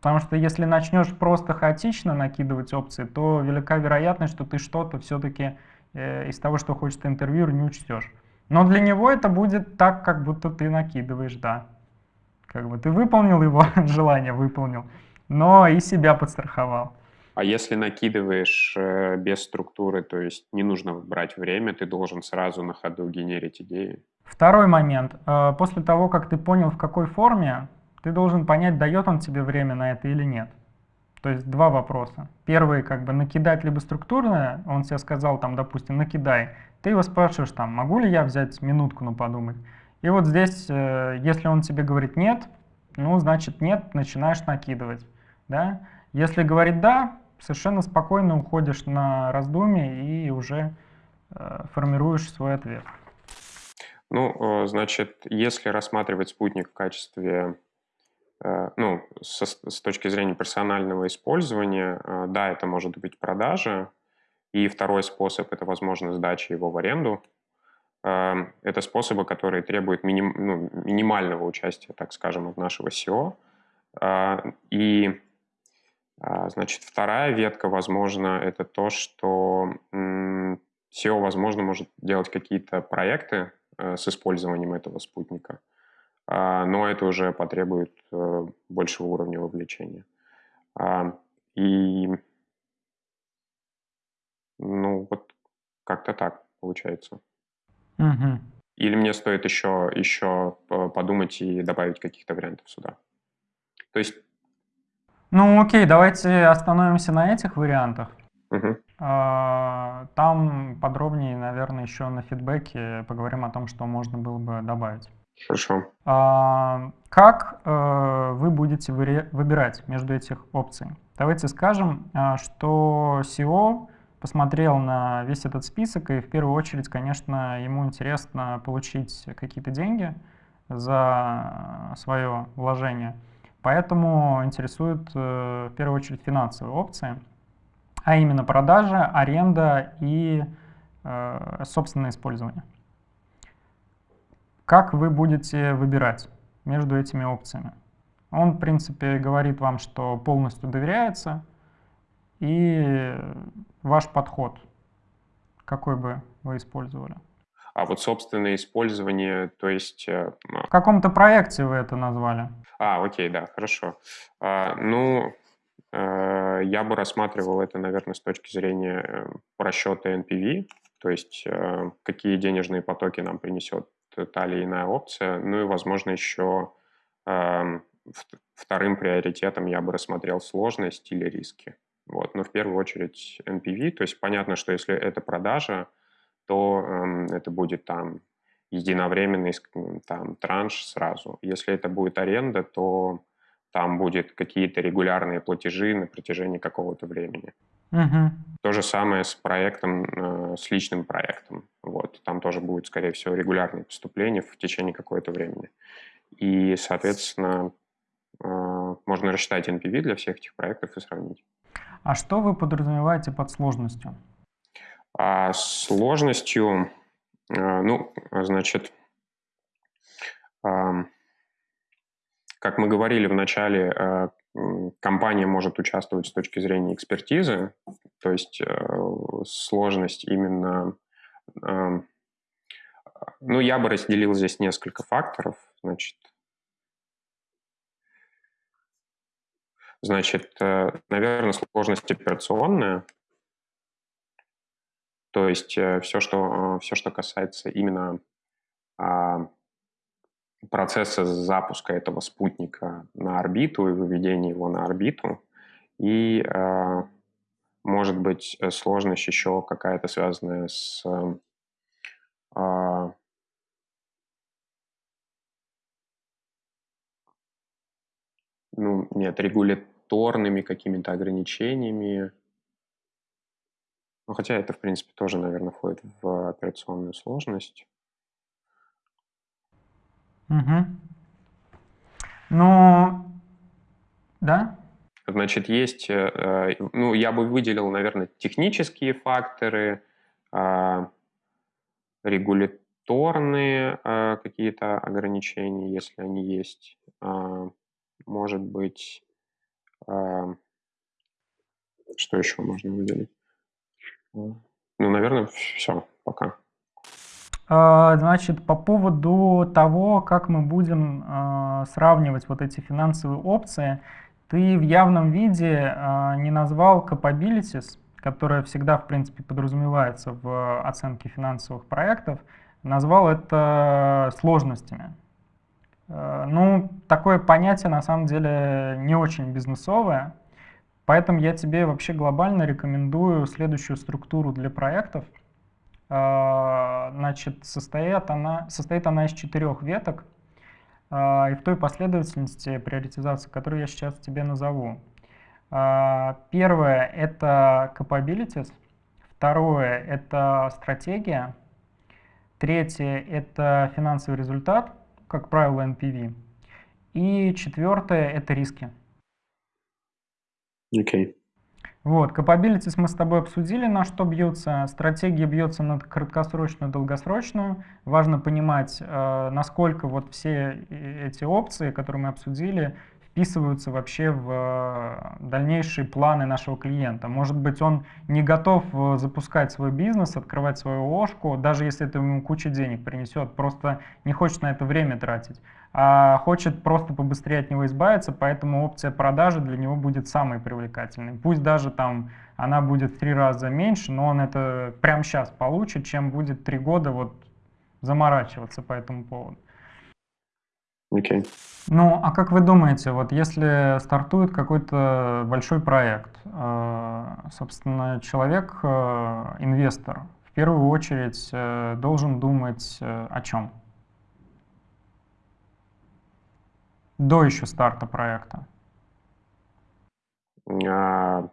Потому что если начнешь просто хаотично накидывать опции, то велика вероятность, что ты что-то все-таки э, из того, что хочет интервьюер, не учтешь. Но для него это будет так, как будто ты накидываешь, да. Как бы ты выполнил его желание, выполнил, но и себя подстраховал. А если накидываешь э, без структуры, то есть не нужно брать время, ты должен сразу на ходу генерить идеи? Второй момент. Э, после того, как ты понял, в какой форме ты должен понять, дает он тебе время на это или нет. То есть два вопроса. Первый, как бы накидать либо структурное, он тебе сказал, там, допустим, накидай. Ты его спрашиваешь, там, могу ли я взять минутку на подумать. И вот здесь, э, если он тебе говорит нет, ну, значит нет, начинаешь накидывать. Да? Если говорит да, совершенно спокойно уходишь на раздумье и уже э, формируешь свой ответ. Ну, э, значит, если рассматривать спутник в качестве ну, со, с точки зрения персонального использования, э, да, это может быть продажа, и второй способ – это, возможно, сдача его в аренду. Э, это способы, которые требуют миним, ну, минимального участия, так скажем, от нашего SEO. И, значит, вторая ветка, возможно, это то, что SEO, возможно, может делать какие-то проекты с использованием этого спутника. А, но это уже потребует э, большего уровня вовлечения. А, и ну вот как-то так получается. Угу. Или мне стоит еще, еще подумать и добавить каких-то вариантов сюда? То есть... Ну окей, давайте остановимся на этих вариантах. Угу. Там подробнее, наверное, еще на фидбэке поговорим о том, что можно было бы добавить. Хорошо. А, как э, вы будете выбирать между этих опций? Давайте скажем, а, что SEO посмотрел на весь этот список, и в первую очередь, конечно, ему интересно получить какие-то деньги за свое вложение. Поэтому интересуют э, в первую очередь финансовые опции, а именно продажа, аренда и э, собственное использование. Как вы будете выбирать между этими опциями? Он, в принципе, говорит вам, что полностью доверяется, и ваш подход, какой бы вы использовали? А вот собственное использование, то есть... Э, В каком-то проекте вы это назвали. А, окей, да, хорошо. А, ну, э, я бы рассматривал это, наверное, с точки зрения э, расчета NPV, то есть какие денежные потоки нам принесет та или иная опция. Ну и, возможно, еще э, вторым приоритетом я бы рассмотрел сложность или риски. Вот. Но в первую очередь NPV, то есть понятно, что если это продажа, то э, это будет там единовременный там, транш сразу. Если это будет аренда, то там будет какие-то регулярные платежи на протяжении какого-то времени. Угу. То же самое с проектом, э, с личным проектом. Там тоже будет, скорее всего, регулярные поступления в течение какого-то времени. И, соответственно, э, можно рассчитать NPV для всех этих проектов и сравнить. А что вы подразумеваете под сложностью? А сложностью, э, ну, значит, как мы говорили в начале, компания может участвовать с точки зрения экспертизы, то есть сложность именно... Э, ну, я бы разделил здесь несколько факторов. Значит, значит э, наверное, сложность операционная, то есть все, что, все, что касается именно а, процесса запуска этого спутника на орбиту и выведения его на орбиту. И, э, может быть, э, сложность еще какая-то связанная с э, ну, нет, регуляторными какими-то ограничениями. Ну, хотя это, в принципе, тоже, наверное, входит в операционную сложность. Угу. Ну, да? Значит, есть, э, э, ну, я бы выделил, наверное, технические факторы, а, регуляторные э, какие-то ограничения, если они есть. Может быть, а, что еще можно выделить? Ну, наверное, все, пока. А, значит, по поводу того, как мы будем а, сравнивать вот эти финансовые опции, ты в явном виде а, не назвал capabilities, которая всегда, в принципе, подразумевается в оценке финансовых проектов, назвал это сложностями. Ну, такое понятие на самом деле не очень бизнесовое, поэтому я тебе вообще глобально рекомендую следующую структуру для проектов – а, значит, состоит она, состоит она из четырех веток, а, и в той последовательности приоритизации, которую я сейчас тебе назову. Первое — это capabilities, второе — это стратегия, третье — это финансовый результат, как правило, NPV, и четвертое — это риски. Окей. Okay. Вот, capabilities мы с тобой обсудили, на что бьются. Стратегия бьется на краткосрочную, долгосрочную. Важно понимать, э, насколько вот все эти опции, которые мы обсудили, вписываются вообще в э, дальнейшие планы нашего клиента. Может быть, он не готов э, запускать свой бизнес, открывать свою ложку, даже если это ему кучу денег принесет, просто не хочет на это время тратить, а хочет просто побыстрее от него избавиться, поэтому опция продажи для него будет самой привлекательной. Пусть даже там она будет в три раза меньше, но он это прямо сейчас получит, чем будет три года вот заморачиваться по этому поводу. Окей. Okay. Ну, а как вы думаете, вот если стартует какой-то большой проект, э, собственно, человек, э, инвестор, в первую очередь э, должен думать о чем? До еще старта проекта. А,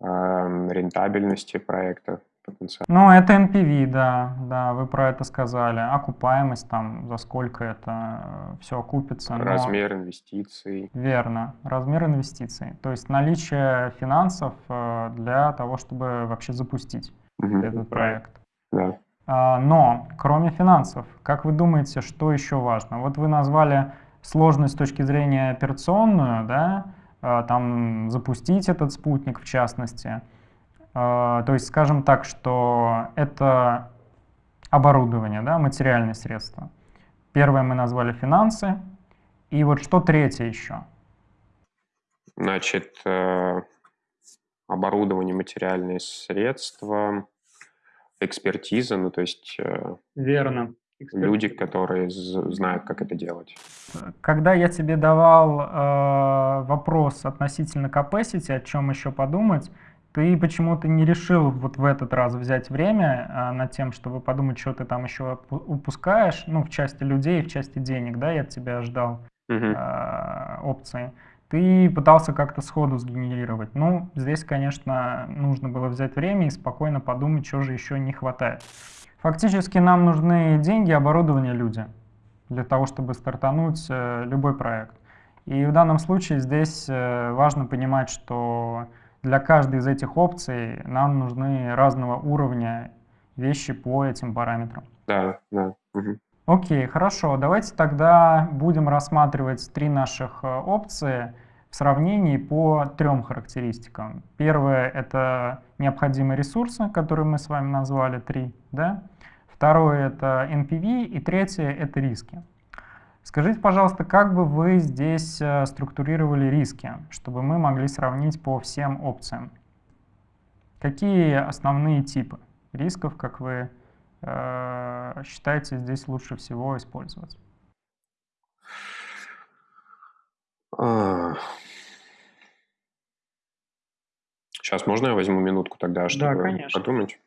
а, рентабельности проекта потенциал. Ну, это NPV, да, да, вы про это сказали. Окупаемость там, за сколько это э, все окупится. Размер но... инвестиций. Верно, размер инвестиций. То есть наличие финансов э, для того, чтобы вообще запустить угу. этот проект. Да. А, но, кроме финансов, как вы думаете, что еще важно? Вот вы назвали сложность с точки зрения операционную, да, э, там запустить этот спутник в частности – то есть, скажем так, что это оборудование, да, материальные средства. Первое мы назвали финансы. И вот что третье еще? Значит, э, оборудование, материальные средства, экспертиза, ну то есть... Э, Верно. Люди, которые знают, как это делать. Когда я тебе давал э, вопрос относительно capacity, о чем еще подумать, ты почему-то не решил вот в этот раз взять время а, над тем, чтобы подумать, что ты там еще упускаешь, ну, в части людей, в части денег, да, я от тебя ждал а, опции. Ты пытался как-то сходу сгенерировать. Ну, здесь, конечно, нужно было взять время и спокойно подумать, что же еще не хватает. Фактически нам нужны деньги, оборудование, люди для того, чтобы стартануть э, любой проект. И в данном случае здесь э, важно понимать, что для каждой из этих опций нам нужны разного уровня вещи по этим параметрам. Да, да. Угу. Окей, хорошо. Давайте тогда будем рассматривать три наших э, опции в сравнении по трем характеристикам. Первое — это необходимые ресурсы, которые мы с вами назвали, три. Да? Второе — это NPV. И третье — это риски. Скажите, пожалуйста, как бы вы здесь э, структурировали риски, чтобы мы могли сравнить по всем опциям? Какие основные типы рисков, как вы э, считаете, здесь лучше всего использовать? Сейчас можно я возьму минутку тогда, чтобы да, подумать?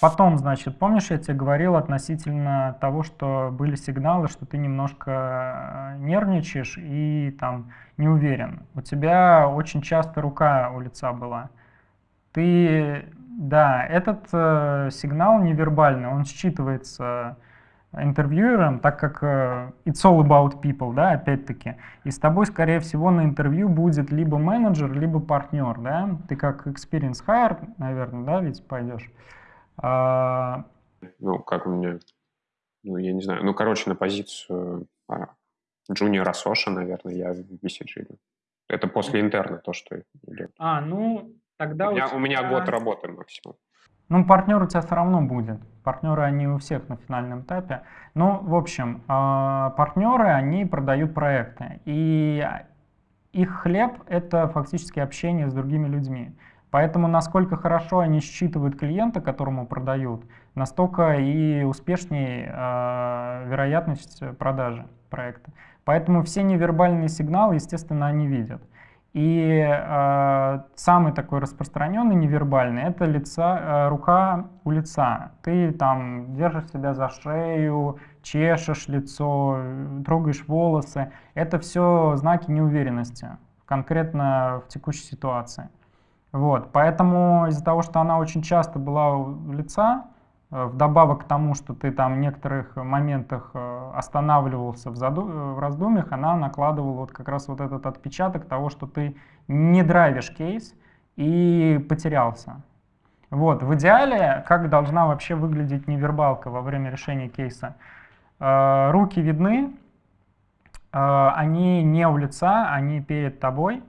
Потом, значит, помнишь, я тебе говорил относительно того, что были сигналы, что ты немножко э, нервничаешь и там не уверен. У тебя очень часто рука у лица была. Ты, да, этот э, сигнал невербальный, он считывается интервьюером, так как э, it's all about people, да, опять-таки. И с тобой, скорее всего, на интервью будет либо менеджер, либо партнер, да. Ты как experience hire, наверное, да, ведь пойдешь. А... Ну, как у меня, ну, я не знаю, ну, короче, на позицию а, джуниора Соша, наверное, я в BCG. Это после интерна то, что идет. А, ну, тогда у меня, у, тебя... у меня год работы максимум. Ну, партнер у тебя все равно будет. Партнеры, они у всех на финальном этапе. Ну, в общем, а, партнеры, они продают проекты. И их хлеб — это фактически общение с другими людьми. Поэтому насколько хорошо они считывают клиента, которому продают, настолько и успешнее э, вероятность продажи проекта. Поэтому все невербальные сигналы, естественно, они видят. И э, самый такой распространенный невербальный это лица, э, рука у лица. Ты там держишь себя за шею, чешешь лицо, трогаешь волосы. Это все знаки неуверенности, конкретно в текущей ситуации. Вот, поэтому из-за того, что она очень часто была у лица, э, вдобавок к тому, что ты там в некоторых моментах э, останавливался в, заду... Э, в раздумьях, она накладывала вот как раз вот этот отпечаток того, что ты не драйвишь кейс и потерялся. Вот, в идеале, как должна вообще выглядеть невербалка во время решения кейса? Руки видны, они не у лица, они перед тобой,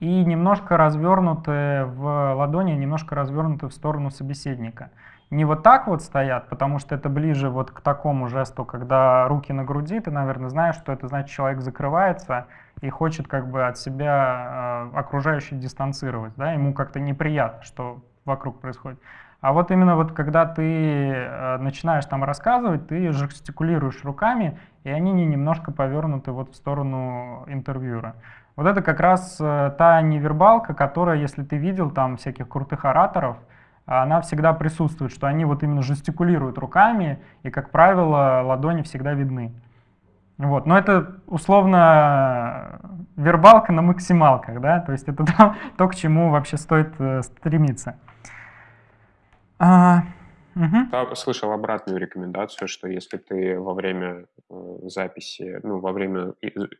и немножко развернуты в ладони, немножко развернуты в сторону собеседника. Не вот так вот стоят, потому что это ближе вот к такому жесту, когда руки на груди, ты, наверное, знаешь, что это значит, человек закрывается и хочет как бы от себя э, окружающих дистанцировать, да, ему как-то неприятно, что вокруг происходит. А вот именно вот когда ты э, начинаешь там рассказывать, ты жестикулируешь руками, и они не немножко повернуты вот в сторону интервьюера. Вот это как раз э, та невербалка, которая, если ты видел там всяких крутых ораторов, она всегда присутствует, что они вот именно жестикулируют руками, и, как правило, ладони всегда видны. Вот. Но это условно вербалка на максималках, да, то есть это то, то к чему вообще стоит э, стремиться. Угу. Слышал обратную рекомендацию, что если ты во время э, записи, ну, во время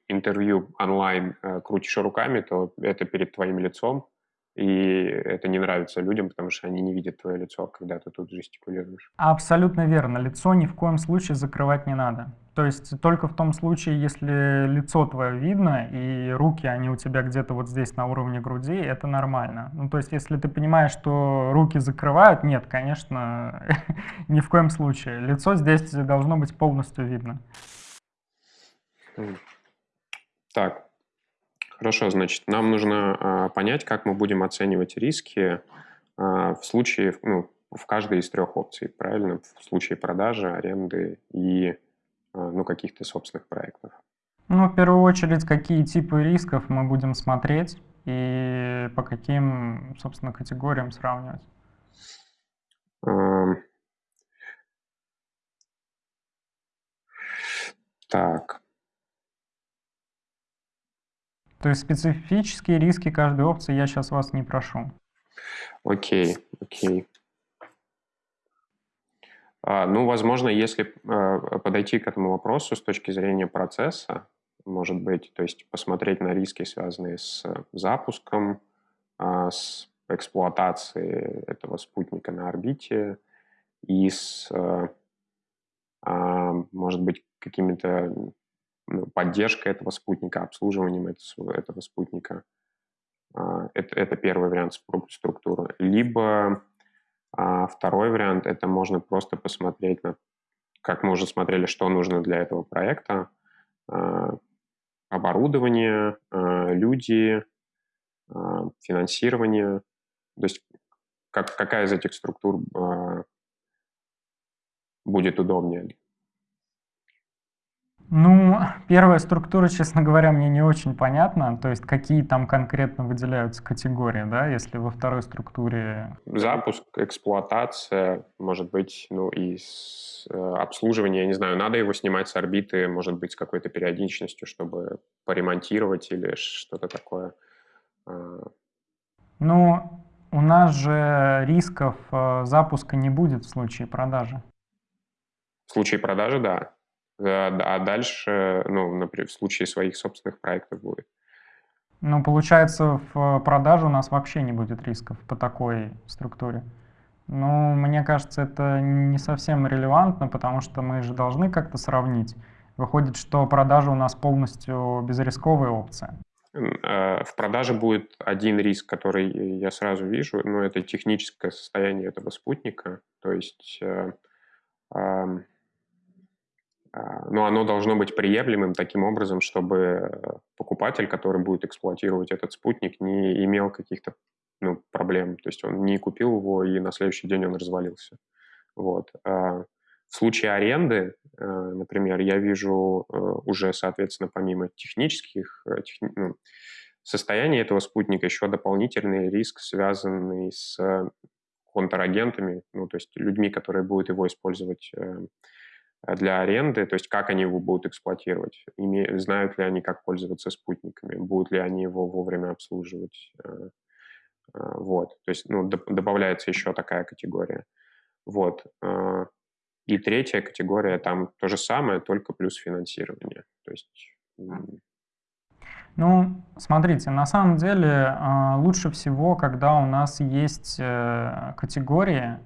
интервью онлайн э, крутишь руками, то это перед твоим лицом, и это не нравится людям, потому что они не видят твое лицо, когда ты тут жестикулируешь. Абсолютно верно. Лицо ни в коем случае закрывать не надо. То есть только в том случае, если лицо твое видно, и руки, они у тебя где-то вот здесь на уровне груди, это нормально. Ну, то есть если ты понимаешь, что руки закрывают, нет, конечно, ни в коем случае. Лицо здесь должно быть полностью видно. Так, Хорошо, значит, нам нужно а, понять, как мы будем оценивать риски а, в случае, ну, в каждой из трех опций, правильно? В случае продажи, аренды и а, ну, каких-то собственных проектов. Ну, в первую очередь, какие типы рисков мы будем смотреть и по каким, собственно, категориям сравнивать? Так. То есть специфические риски каждой опции я сейчас вас не прошу. Окей, окей. А, ну, возможно, если а, подойти к этому вопросу с точки зрения процесса, может быть, то есть посмотреть на риски, связанные с запуском, а, с эксплуатацией этого спутника на орбите и с, может быть, какими-то ну, поддержкой этого спутника, обслуживанием этого, этого спутника. А, это, это первый вариант структуры. Либо а, второй вариант – это можно просто посмотреть на, как мы уже смотрели, что нужно для этого проекта, а, оборудование, люди, финансирование. То есть как, какая из этих структур будет удобнее ну, первая структура, честно говоря, мне не очень понятна. То есть какие там конкретно выделяются категории, да, если во второй структуре... Запуск, эксплуатация, может быть, ну и с, э, обслуживание, я не знаю, надо его снимать с орбиты, может быть, с какой-то периодичностью, чтобы поремонтировать или что-то такое. А. Ну, у нас же рисков э, запуска не будет в случае продажи. В случае продажи, да. Э, а дальше, ну, например, в случае своих собственных проектов будет. Ну, получается, в продаже у нас вообще не будет рисков по такой структуре. Ну, мне кажется, это не совсем релевантно, потому что мы же должны как-то сравнить. Выходит, что продажа у нас полностью безрисковая опция. Э, в продаже будет один риск, который я сразу вижу, но это техническое состояние этого спутника. То есть э, а, но оно должно быть приемлемым таким образом, чтобы э, покупатель, который будет эксплуатировать этот спутник, не имел каких-то ну, проблем. То есть он не купил его, и на следующий день он развалился. Вот. А в случае аренды, э, например, я вижу э, уже, соответственно, помимо технических техни... ну, состояний этого спутника, еще дополнительный риск, связанный с контрагентами, ну, то есть людьми, которые будут его использовать для аренды, то есть как они его будут эксплуатировать, име, знают ли они, как пользоваться спутниками, будут ли они его вовремя обслуживать. Э, э, вот, то есть ну, добавляется еще такая категория. Вот. И третья категория, там то же самое, только плюс финансирование. То есть... Ну, смотрите, на самом деле лучше всего, когда у нас есть категории,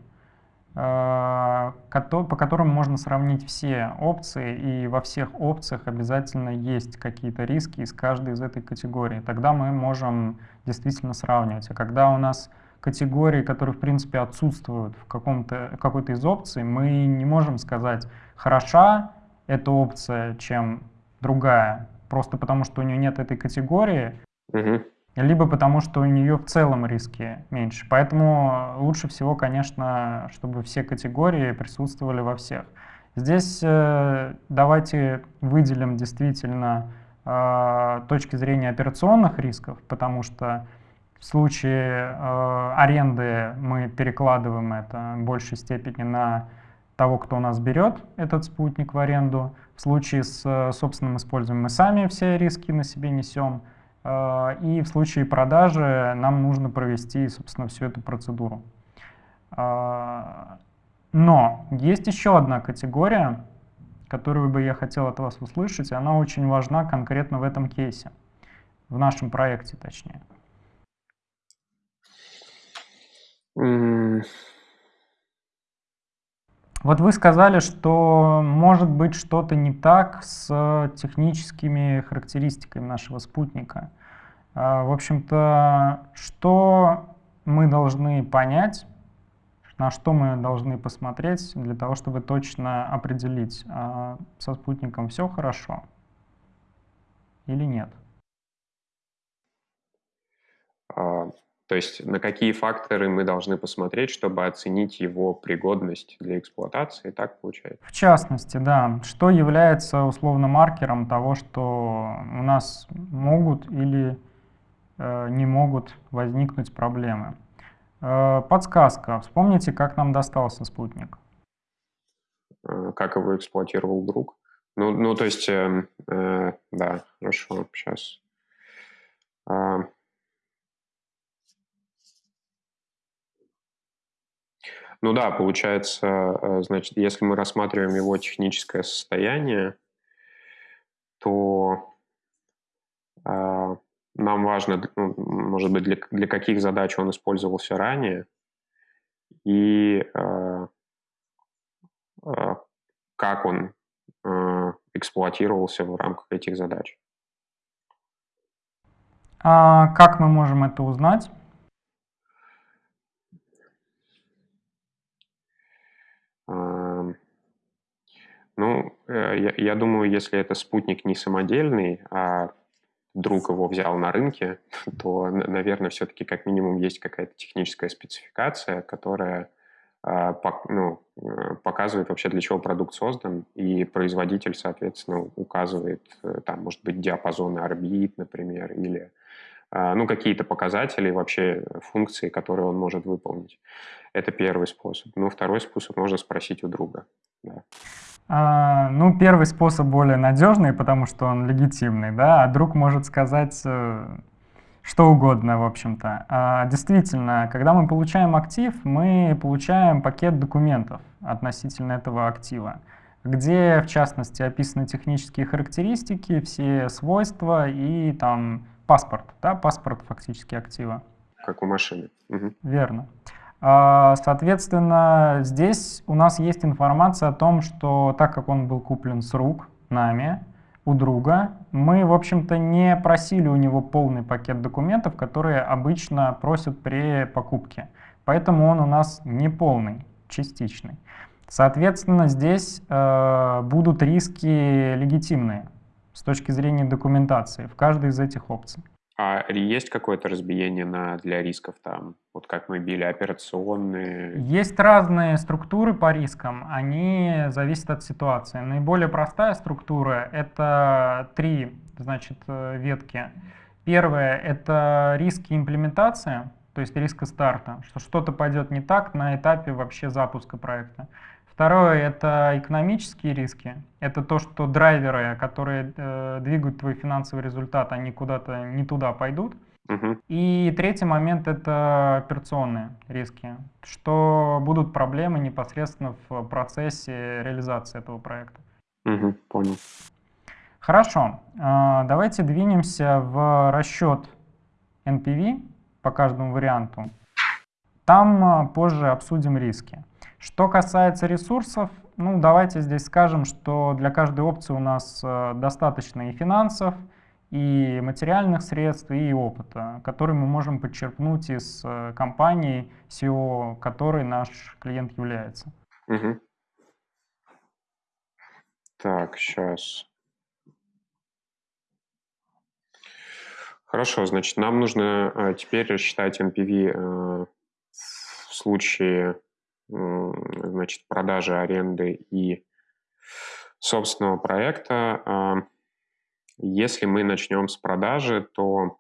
по которым можно сравнить все опции, и во всех опциях обязательно есть какие-то риски из каждой из этой категории. Тогда мы можем действительно сравнивать. А когда у нас категории, которые, в принципе, отсутствуют в какой-то из опций, мы не можем сказать, хороша эта опция, чем другая, просто потому что у нее нет этой категории, угу. Либо потому что у нее в целом риски меньше. Поэтому лучше всего, конечно, чтобы все категории присутствовали во всех. Здесь э, давайте выделим действительно э, точки зрения операционных рисков, потому что в случае э, аренды мы перекладываем это в большей степени на того, кто у нас берет этот спутник в аренду. В случае с э, собственным использованием мы сами все риски на себе несем. Э, и в случае продажи нам нужно провести, собственно, всю эту процедуру. Э, но есть еще одна категория, которую бы я хотел от вас услышать, и она очень важна конкретно в этом кейсе, в нашем проекте точнее. Вот вы сказали, что может быть что-то не так с техническими характеристиками нашего спутника. А, в общем-то, что мы должны понять, на что мы должны посмотреть для того, чтобы точно определить, а, со спутником все хорошо или нет? А, то есть на какие факторы мы должны посмотреть, чтобы оценить его пригодность для эксплуатации, так получается? В частности, да. Что является условно маркером того, что у нас могут или э, не могут возникнуть проблемы? Э, подсказка. Вспомните, как нам достался спутник. Э, как его эксплуатировал друг? Ну, ну то есть, э, э, да, хорошо, сейчас. Э, Ну да, получается, э, значит, если мы рассматриваем его техническое состояние, то э, нам важно, ну, может быть, для, для каких задач он использовался ранее и э, э, как он э, эксплуатировался в рамках этих задач. А как мы можем это узнать? Ну, э, я, я думаю, если это спутник не самодельный, а друг его взял на рынке, то, наверное, все-таки как минимум есть какая-то техническая спецификация, которая а, ну, э, показывает вообще, для чего продукт создан, и производитель, соответственно, указывает, э, там, может быть, диапазоны орбит, например, или ну, какие-то показатели, вообще функции, которые он может выполнить. Это первый способ. Ну, второй способ можно спросить у друга. Да. А, ну, первый способ более надежный, потому что он легитимный, да, а друг может сказать э, что угодно, в общем-то. А, действительно, когда мы получаем актив, мы получаем пакет документов относительно этого актива, где, в частности, описаны технические характеристики, все свойства и там паспорт, да, паспорт фактически актива. Как у машины. Угу. Верно. А, соответственно, здесь у нас есть информация о том, что так как он был куплен с рук нами, у друга, мы, в общем-то, не просили у него полный пакет документов, которые обычно просят при покупке. Поэтому он у нас не полный, частичный. Соответственно, здесь э, будут риски легитимные точки зрения документации в каждой из этих опций. А есть какое-то разбиение на, для рисков там? Вот как мы били операционные? Есть разные структуры по рискам, они зависят от ситуации. Наиболее простая структура — это три значит, э, ветки. Первое — это риски имплементации, то есть риска старта, что что-то пойдет не так на этапе вообще запуска проекта. Второе — это экономические риски. Это то, что драйверы, которые э, двигают твой финансовый результат, они куда-то не туда пойдут. Угу. И третий момент — это операционные риски, что будут проблемы непосредственно в процессе реализации этого проекта. Угу, понял. Хорошо, э, давайте двинемся в расчет NPV по каждому варианту. Там э, позже обсудим риски. Что касается ресурсов, ну давайте здесь скажем, что для каждой опции у нас э, достаточно и финансов, и материальных средств, и опыта, который мы можем подчерпнуть из э, компании, SEO, которой наш клиент является. Угу. Так, сейчас. Хорошо, значит, нам нужно э, теперь рассчитать NPV э, в случае значит, продажи, аренды и собственного проекта. А, если мы начнем с продажи, то...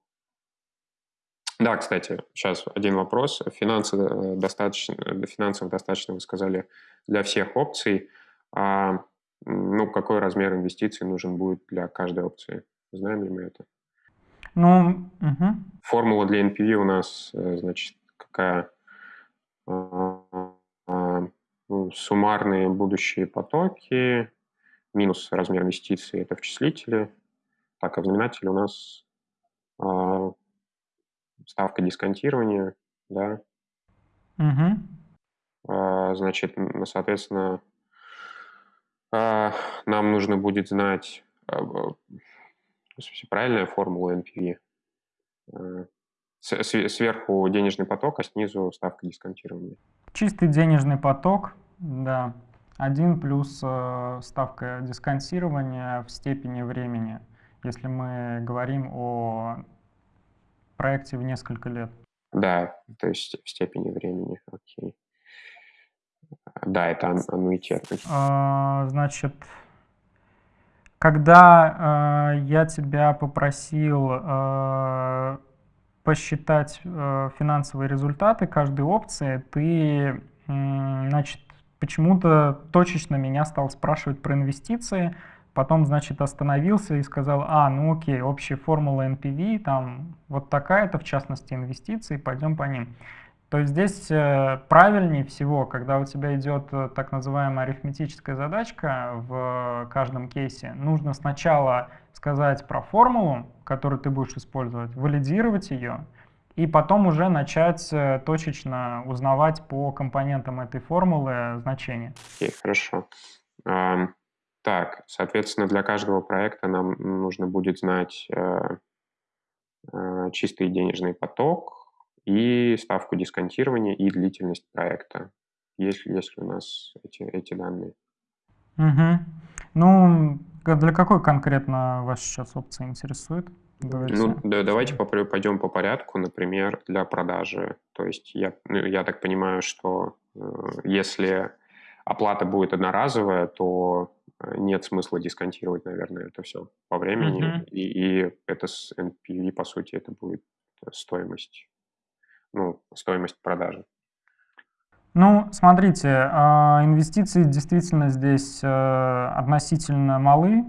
Да, кстати, сейчас один вопрос. Финансы э, достаточно, финансов достаточно, вы сказали, для всех опций. А, ну, какой размер инвестиций нужен будет для каждой опции? Знаем ли мы это? Ну, угу. Формула для NPV у нас, э, значит, какая? Суммарные будущие потоки минус размер инвестиций – это в числителе. Так, а в знаменателе у нас э, ставка дисконтирования, да. Угу. Э, значит, соответственно, э, нам нужно будет знать правильная формула NPV. Э, сверху денежный поток, а снизу ставка дисконтирования. Чистый денежный поток, да. один плюс э, ставка дисконтирования в степени времени, если мы говорим о проекте в несколько лет. Да, то есть в степени времени, окей. Да, это аннуитет. А, значит, когда э, я тебя попросил э, посчитать э, финансовые результаты каждой опции, ты, значит, почему-то точечно меня стал спрашивать про инвестиции, потом, значит, остановился и сказал, а, ну окей, общая формула NPV, там вот такая-то, в частности, инвестиции, пойдем по ним. То есть здесь э, правильнее всего, когда у тебя идет э, так называемая арифметическая задачка в каждом кейсе, нужно сначала сказать про формулу, которую ты будешь использовать, валидировать ее, и потом уже начать э, точечно узнавать по компонентам этой формулы значения. Окей, хорошо. Так, соответственно, для каждого проекта нам нужно будет знать чистый денежный поток, и ставку дисконтирования и длительность проекта, если, если у нас эти, эти данные. Угу. Ну, для какой конкретно вас сейчас опции интересует? Давайте. Ну, да, давайте пойдем по порядку, например, для продажи. То есть я, ну, я так понимаю, что э, если оплата будет одноразовая, то э, нет смысла дисконтировать, наверное, это все по времени. Uh-huh. И, и это с NPV, по сути, это будет стоимость ну, стоимость продажи? Ну, смотрите, а, инвестиции действительно здесь э, относительно малы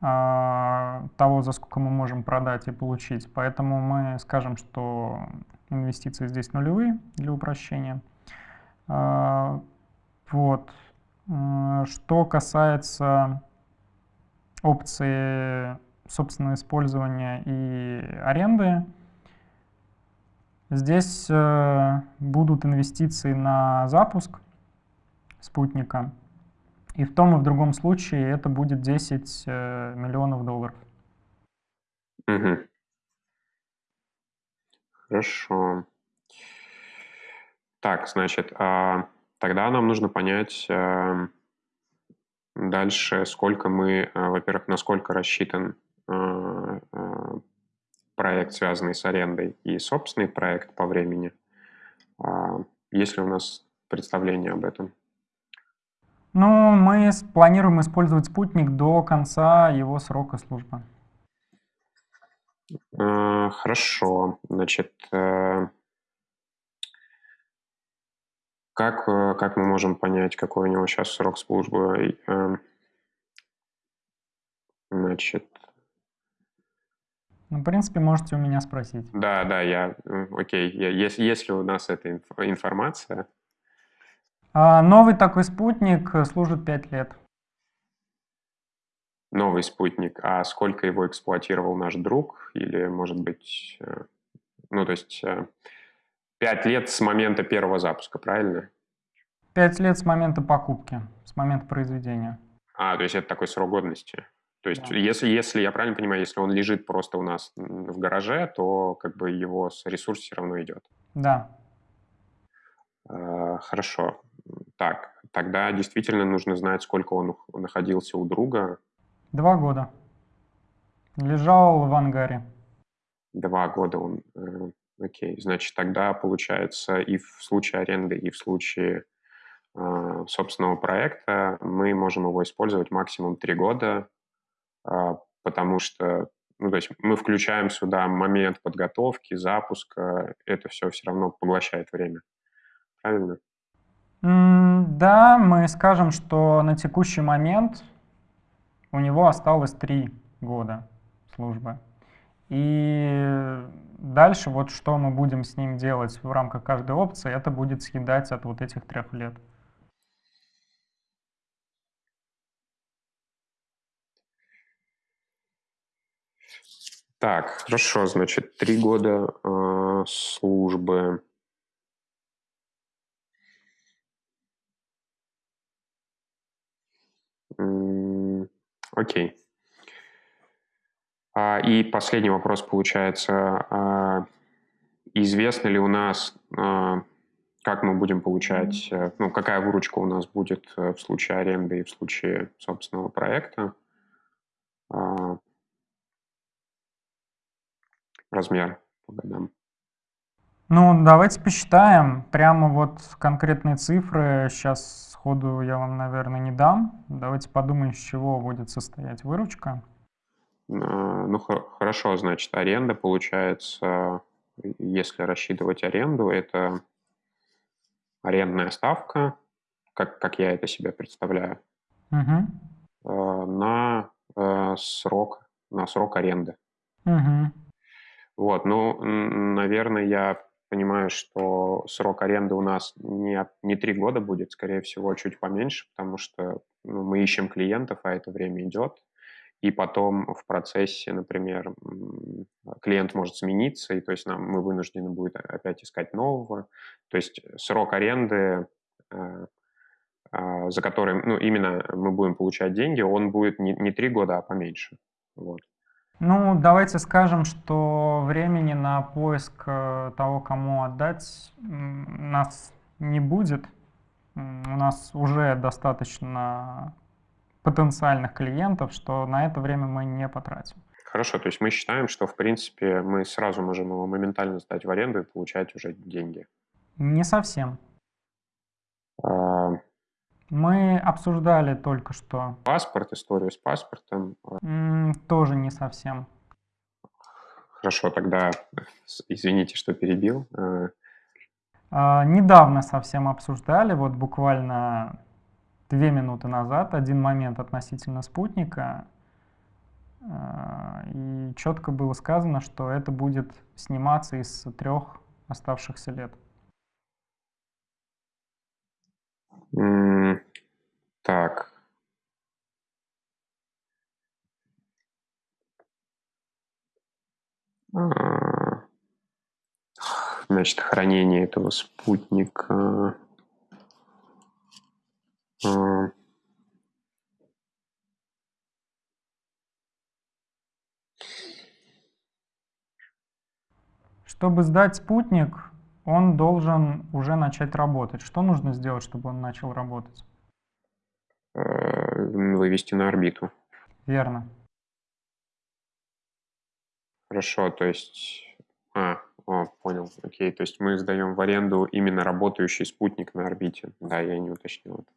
а, того, за сколько мы можем продать и получить. Поэтому мы скажем, что инвестиции здесь нулевые для упрощения. А, вот. Что касается опции собственного использования и аренды, Здесь э, будут инвестиции на запуск спутника. И в том и в другом случае это будет 10 э, миллионов долларов. Угу. Хорошо. Так, значит, а, тогда нам нужно понять а, дальше, сколько мы, во-первых, насколько рассчитан проект, связанный с арендой, и собственный проект по времени. А, есть ли у нас представление об этом? Ну, мы планируем использовать спутник до конца его срока службы. А, хорошо. Значит, э, как, э, как мы можем понять, какой у него сейчас срок службы? Э, значит, ну, в принципе, можете у меня спросить. Да, да, я, окей. Есть, есть ли у нас эта информация? А, новый такой спутник служит 5 лет. Новый спутник. А сколько его эксплуатировал наш друг? Или, может быть, э, ну, то есть 5 э, лет с момента первого запуска, правильно? Пять лет с момента покупки, с момента произведения. А, то есть это такой срок годности. То есть, да. если, если я правильно понимаю, если он лежит просто у нас в гараже, то как бы его ресурс все равно идет. Да. Э, хорошо. Так, тогда действительно нужно знать, сколько он находился у друга. Два года. Лежал в ангаре. Два года он... Э, окей, значит, тогда получается и в случае аренды, и в случае э, собственного проекта мы можем его использовать максимум три года, потому что ну, то есть мы включаем сюда момент подготовки, запуска, это все все равно поглощает время. Правильно? Да, мы скажем, что на текущий момент у него осталось три года службы. И дальше вот что мы будем с ним делать в рамках каждой опции, это будет съедать от вот этих трех лет. Так, хорошо, значит, три года э, службы. Окей. А, и последний вопрос получается. А, известно ли у нас, а, как мы будем получать, э, ну, какая выручка у нас будет э, в случае аренды и в случае собственного проекта? Размер по годам. Ну, давайте посчитаем. Прямо вот конкретные цифры сейчас сходу я вам, наверное, не дам. Давайте подумаем, из чего будет состоять выручка. А, ну, хорошо, значит, аренда получается, если рассчитывать аренду, это арендная ставка, как, как я это себе представляю, угу. на э, срок, на срок аренды. Угу. Вот, ну, наверное, я понимаю, что срок аренды у нас не, не три года будет, скорее всего, чуть поменьше, потому что ну, мы ищем клиентов, а это время идет. И потом в процессе, например, клиент может смениться, и то есть нам, мы вынуждены будем опять искать нового. То есть срок аренды, э, э, за который ну, именно мы будем получать деньги, он будет не, не три года, а поменьше. Вот. Ну, давайте скажем, что времени на поиск э, того, кому отдать, нас не будет. У нас уже достаточно потенциальных клиентов, что на это время мы не потратим. Хорошо, то есть мы считаем, что, в принципе, мы сразу можем его моментально сдать в аренду и получать уже деньги. Не совсем. А... Мы обсуждали только что. Паспорт, историю с паспортом. М тоже не совсем. Хорошо, тогда извините, что перебил. А, а, недавно совсем обсуждали, вот буквально две минуты назад, один момент относительно спутника. А, и четко было сказано, что это будет сниматься из трех оставшихся лет. Так. А, значит, хранение этого спутника. Чтобы сдать спутник, он должен уже начать работать. Что нужно сделать, чтобы он начал работать? Э, вывести на орбиту. Верно. Хорошо, то есть... А, о, понял, окей. То есть мы сдаем в аренду именно работающий спутник на орбите. Да, я не уточнил это.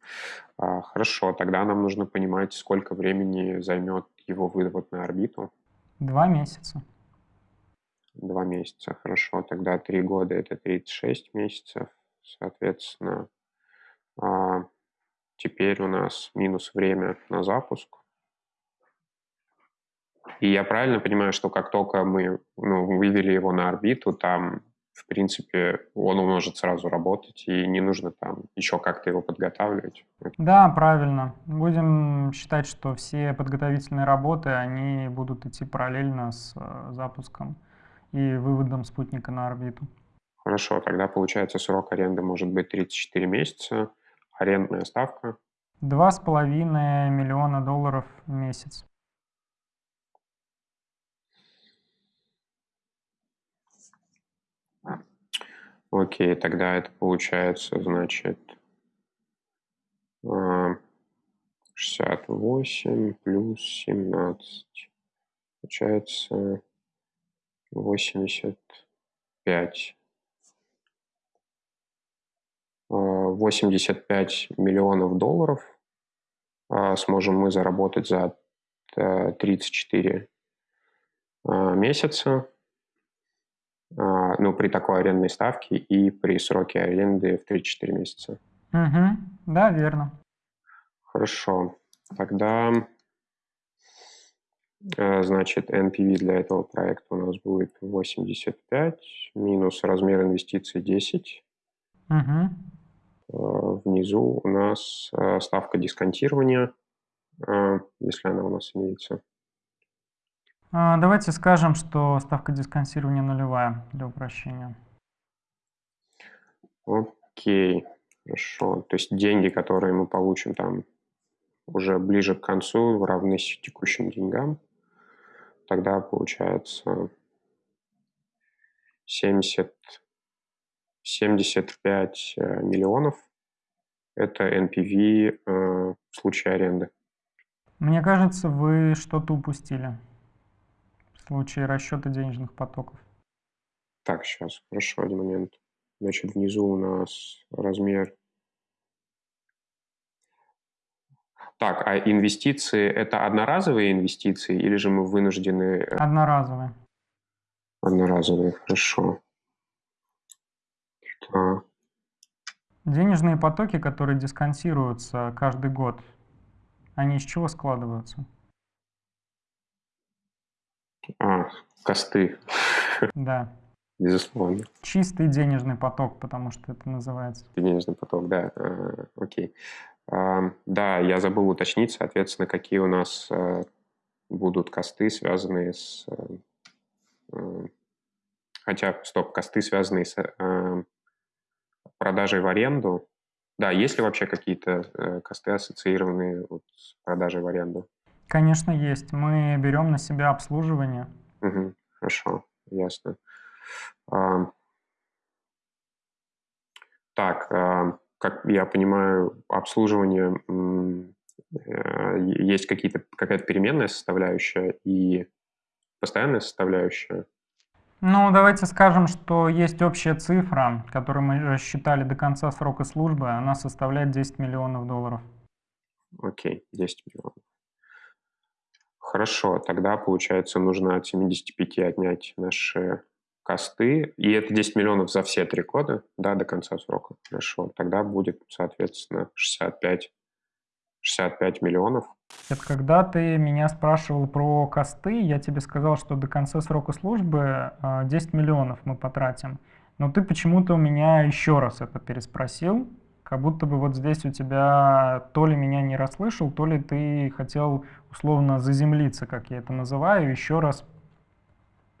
А, хорошо, тогда нам нужно понимать, сколько времени займет его вывод на орбиту. Два месяца. Два месяца, хорошо. Тогда три года – это 36 месяцев. Соответственно, а, теперь у нас минус время на запуск. И я правильно понимаю, что как только мы ну, вывели его на орбиту, там, в принципе, он может сразу работать, и не нужно там еще как-то его подготавливать? Да, правильно. Будем считать, что все подготовительные работы, они будут идти параллельно с э, запуском и выводом спутника на орбиту. Хорошо, тогда получается срок аренды может быть 34 месяца, арендная ставка? Два с половиной миллиона долларов в месяц. Окей, тогда это получается, значит, 68 а, плюс 17. Получается 85. 85 а, миллионов долларов а, сможем мы заработать за 34 месяца а, ну, при такой арендной ставке и при сроке аренды в 3-4 месяца. Угу. Да, верно. Хорошо. Тогда, э, значит, NPV для этого проекта у нас будет 85 минус размер инвестиций 10. Угу. Внизу у нас э, ставка дисконтирования, если она у нас имеется. А, давайте скажем, что ставка дисконтирования нулевая для упрощения. Окей, хорошо. То есть деньги, которые мы получим там уже ближе к концу, равны текущим деньгам. Тогда получается 70, 75 э, миллионов. Это NPV э, в случае аренды. Мне кажется, вы что-то упустили в случае расчета денежных потоков. Так, сейчас, хорошо, один момент. Значит, внизу у нас размер. Так, а инвестиции – это одноразовые инвестиции или же мы вынуждены… Э, одноразовые. Одноразовые, хорошо. Так. Денежные потоки, которые дисконтируются каждый год, они из чего складываются? А, косты. Да. Безусловно. Чистый денежный поток, потому что это называется. Денежный поток, да. А, окей. А, да, я забыл уточнить, соответственно, какие у нас а, будут косты, связанные с... А, хотя, стоп, косты, связанные с продажей в аренду. Да, есть ли вообще какие-то косты, ассоциированные вот с продажей в аренду? Конечно, есть. Мы берем на себя обслуживание. Угу, хорошо, ясно. А, так, а, как я понимаю, обслуживание а, есть какие-то какая-то переменная составляющая и постоянная составляющая. Ну, давайте скажем, что есть общая цифра, которую мы рассчитали до конца срока службы, она составляет 10 миллионов долларов. Окей, 10 миллионов. Хорошо, тогда, получается, нужно от 75 отнять наши косты, и это 10 миллионов за все три года, да, до конца срока. Хорошо, тогда будет, соответственно, 65, 65 миллионов. Это когда ты меня спрашивал про косты, я тебе сказал, что до конца срока службы 10 а, миллионов мы потратим. Но ты почему-то у меня еще раз это переспросил, как будто бы вот здесь у тебя то ли меня не расслышал, то ли ты хотел условно заземлиться, как я это называю, еще раз,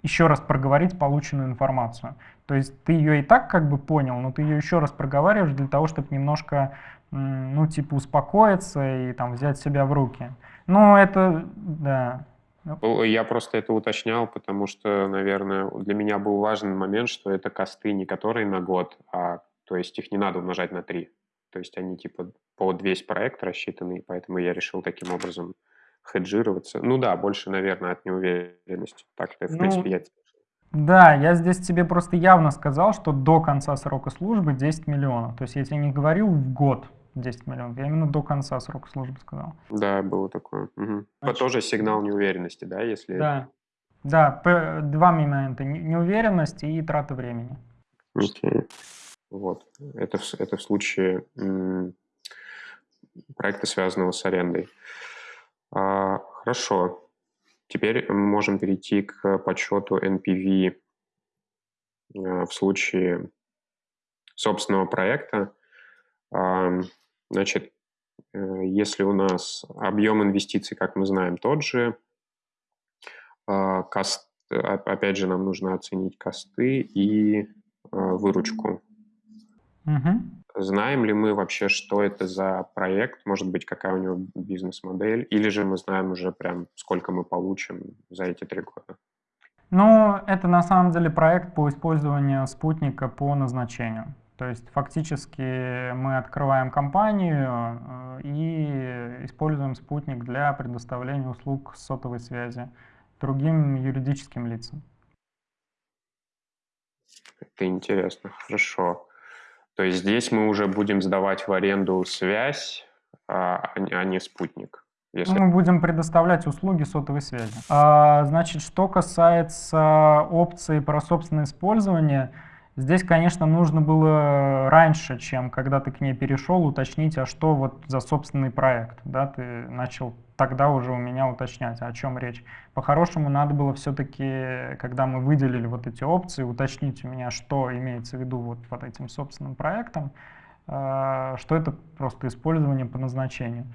еще раз проговорить полученную информацию. То есть ты ее и так как бы понял, но ты ее еще раз проговариваешь для того, чтобы немножко, ну, типа, успокоиться и там взять себя в руки. Ну, это, да. Я просто это уточнял, потому что, наверное, для меня был важный момент, что это косты не которые на год, а то есть их не надо умножать на 3. То есть они типа под весь проект рассчитаны, поэтому я решил таким образом хеджироваться. Ну да, больше, наверное, от неуверенности. Так-то, в ну, принципе, я да, я здесь тебе просто явно сказал, что до конца срока службы 10 миллионов. То есть я тебе не говорил в год 10 миллионов, я именно до конца срока службы сказал. Да, было такое. Угу. Значит, тоже сигнал неуверенности, да, если... Да, да, два момента. Неуверенность и трата времени. Окей. Вот. Это, это в случае проекта, связанного с арендой. А, хорошо. Теперь мы можем перейти к подсчету NPV а, в случае собственного проекта. А, значит, э, если у нас объем инвестиций, как мы знаем, тот же, кост, опять же, нам нужно оценить косты и выручку. Угу. Знаем ли мы вообще, что это за проект, может быть, какая у него бизнес-модель, или же мы знаем уже прям, сколько мы получим за эти три года? Ну, это на самом деле проект по использованию спутника по назначению. То есть фактически мы открываем компанию э, и используем спутник для предоставления услуг сотовой связи другим юридическим лицам. Это интересно, хорошо. То есть здесь мы уже будем сдавать в аренду связь, а, а не спутник. Если... Мы будем предоставлять услуги сотовой связи. А, значит, что касается опции про собственное использование, здесь, конечно, нужно было раньше, чем когда ты к ней перешел, уточнить, а что вот за собственный проект. Да? Ты начал тогда уже у меня уточнять, о чем речь. По-хорошему, надо было все-таки, когда мы выделили вот эти опции, уточнить у меня, что имеется в виду вот под этим собственным проектом, э, что это просто использование по назначению.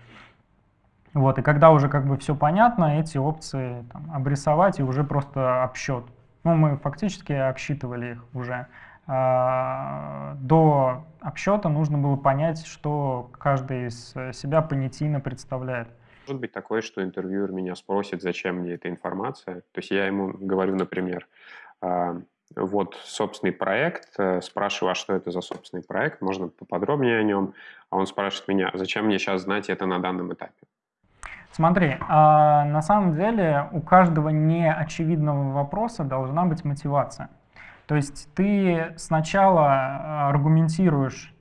Вот, и когда уже как бы все понятно, эти опции там, обрисовать и уже просто обсчет. Ну, мы фактически обсчитывали их уже. А, до обсчета нужно было понять, что каждый из себя понятийно представляет. Может быть такое, что интервьюер меня спросит, зачем мне эта информация. То есть я ему говорю, например, а, вот собственный проект, э, спрашиваю, а что это за собственный проект, можно поподробнее о нем, а он спрашивает меня, зачем мне сейчас знать это на данном этапе. Смотри, а на самом деле у каждого неочевидного вопроса должна быть мотивация. То есть ты сначала а, аргументируешь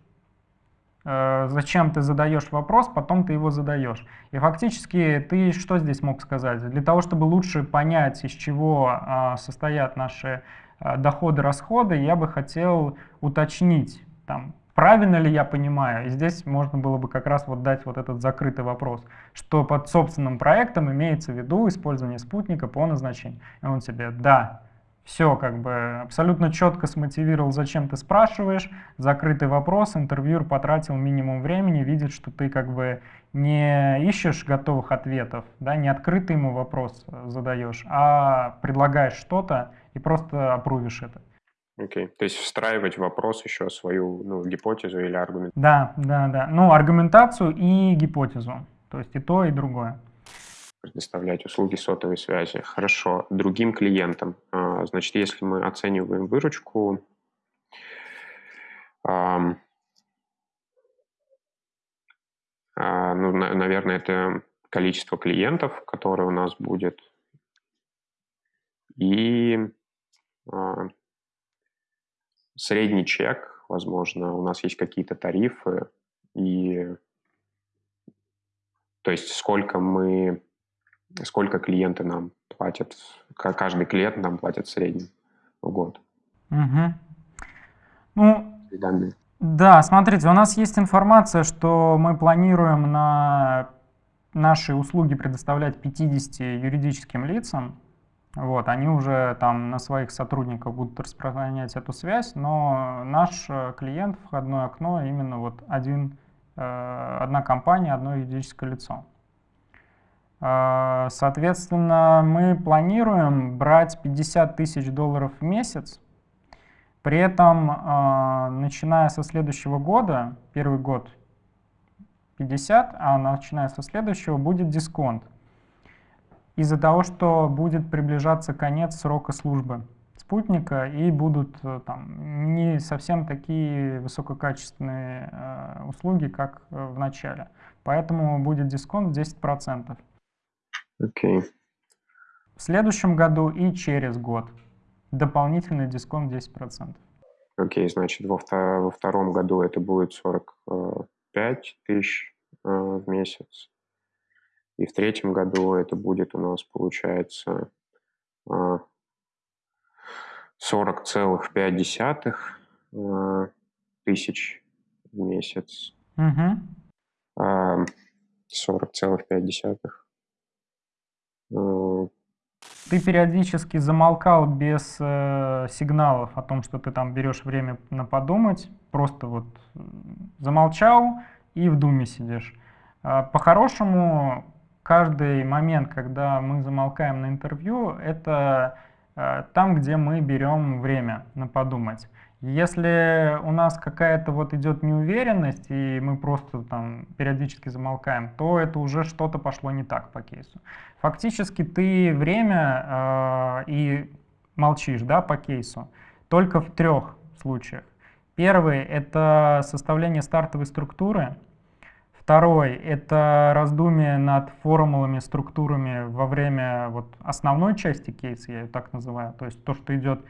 зачем ты задаешь вопрос, потом ты его задаешь. И фактически ты что здесь мог сказать? Для того, чтобы лучше понять, из чего а, состоят наши а, доходы, расходы, я бы хотел уточнить, там, правильно ли я понимаю. И здесь можно было бы как раз вот дать вот этот закрытый вопрос, что под собственным проектом имеется в виду использование спутника по назначению. И он тебе, да, все как бы абсолютно четко смотивировал, зачем ты спрашиваешь, закрытый вопрос, интервьюер потратил минимум времени, видит, что ты как бы не ищешь готовых ответов, да, не открытый ему вопрос задаешь, а предлагаешь что-то и просто опрувишь это. Окей, okay. то есть встраивать в вопрос еще свою ну, гипотезу или аргумент. Да, да, да. Ну, аргументацию и гипотезу. То есть и то, и другое предоставлять услуги сотовой связи. Хорошо. Другим клиентам. А, значит, если мы оцениваем выручку, а, ну, наверное, это количество клиентов, которое у нас будет, и а, средний чек, возможно, у нас есть какие-то тарифы, и то есть сколько мы сколько клиенты нам платят, каждый клиент нам платит в среднем в год. Угу. Ну, данные. Да, смотрите, у нас есть информация, что мы планируем на наши услуги предоставлять 50 юридическим лицам. Вот, они уже там на своих сотрудников будут распространять эту связь, но наш э, клиент, входное окно, именно вот один, э, одна компания, одно юридическое лицо. А, соответственно, мы планируем брать 50 тысяч долларов в месяц. При этом, а, начиная со следующего года, первый год 50, а начиная со следующего будет дисконт. Из-за того, что будет приближаться конец срока службы спутника и будут э, там, не совсем такие высококачественные э, услуги, как э, в начале. Поэтому будет дисконт 10%. Окей. Okay. В следующем году и через год дополнительный дисконт 10%. Окей, okay, значит, во, втор во втором году это будет 45 тысяч э, в месяц. И в третьем году это будет у нас, получается, э, 40,5 э, тысяч в месяц. Угу. Э, 40,5. Ты периодически замолкал без э, сигналов о том, что ты там берешь время на подумать, просто вот замолчал и в думе сидишь. Э, По-хорошему, каждый момент, когда мы замолкаем на интервью, это э, там, где мы берем время на подумать. Если у нас какая-то вот идет неуверенность, и мы просто там периодически замолкаем, то это уже что-то пошло не так по кейсу. Фактически ты время э, и молчишь да, по кейсу только в трех случаях. Первый — это составление стартовой структуры. Второй — это раздумие над формулами, структурами во время вот, основной части кейса, я ее так называю, то есть то, что идет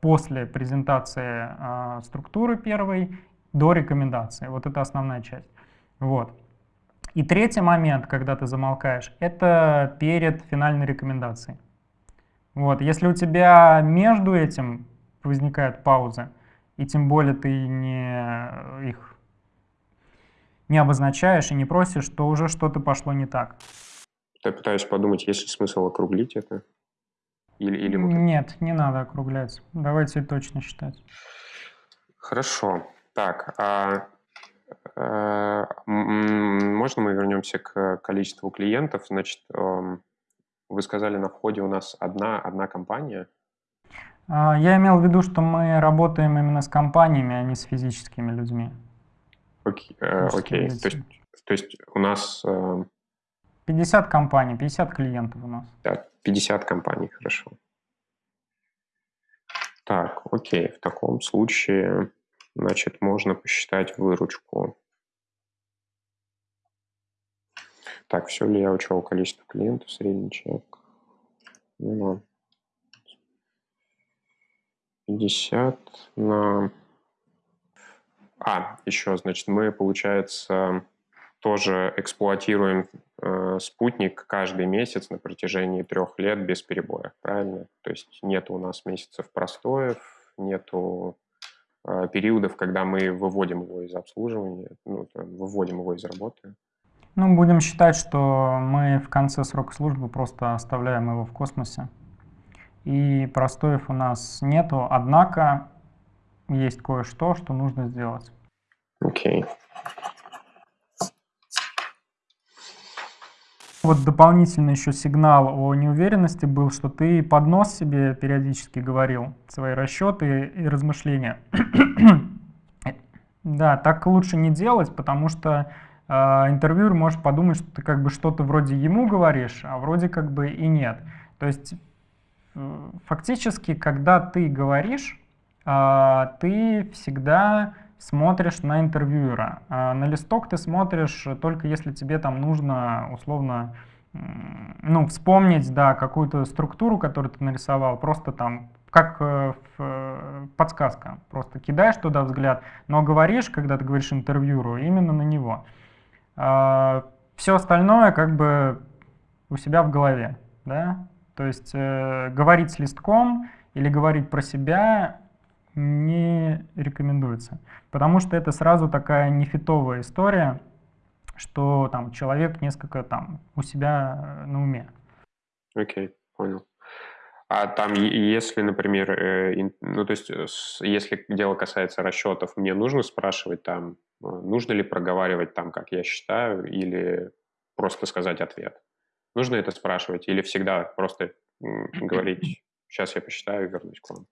после презентации э, структуры первой до рекомендации. Вот это основная часть. Вот. И третий момент, когда ты замолкаешь, это перед финальной рекомендацией. Вот. Если у тебя между этим возникают паузы, и тем более ты не их не обозначаешь и не просишь, то уже что-то пошло не так. Я пытаюсь подумать, есть ли смысл округлить это? Или, или Нет, не надо округлять. Давайте точно считать. Хорошо. Так, а, а, можно мы вернемся к количеству клиентов? Значит, эм, вы сказали, на входе у нас одна, одна компания. А, я имел в виду, что мы работаем именно с компаниями, а не с физическими людьми. Окей, э, окей. То, есть, то есть у нас... Э... 50 компаний, 50 клиентов у нас. Да, 50 компаний, хорошо. Так, окей, в таком случае, значит, можно посчитать выручку. Так, все ли я учел количество клиентов, средний чек? Ну, 50 на... А, еще, значит, мы, получается, тоже эксплуатируем э, спутник каждый месяц на протяжении трех лет без перебоя, правильно? То есть нет у нас месяцев простоев, нету э, периодов, когда мы выводим его из обслуживания, ну, выводим его из работы. Ну, будем считать, что мы в конце срока службы просто оставляем его в космосе и простоев у нас нету, однако есть кое-что, что нужно сделать. Окей. Okay. Вот дополнительный еще сигнал о неуверенности был, что ты под нос себе периодически говорил свои расчеты и размышления. да, так лучше не делать, потому что э, интервьюер может подумать, что ты как бы что-то вроде ему говоришь, а вроде как бы и нет. То есть фактически, когда ты говоришь, а, ты всегда смотришь на интервьюера. А, на листок ты смотришь только если тебе там нужно условно ну, вспомнить, да, какую-то структуру, которую ты нарисовал, просто там как э, э, подсказка. Просто кидаешь туда взгляд, но говоришь, когда ты говоришь интервьюеру, именно на него. А, Все остальное как бы у себя в голове, да, то есть э, говорить с листком или говорить про себя не рекомендуется, потому что это сразу такая нефитовая история, что там человек несколько там у себя э, на уме. Окей, okay, понял. А там, если, например, э, ну то есть, если дело касается расчетов, мне нужно спрашивать там, э, нужно ли проговаривать там, как я считаю, или просто сказать ответ? Нужно это спрашивать или всегда просто говорить, сейчас я посчитаю и вернусь к вам?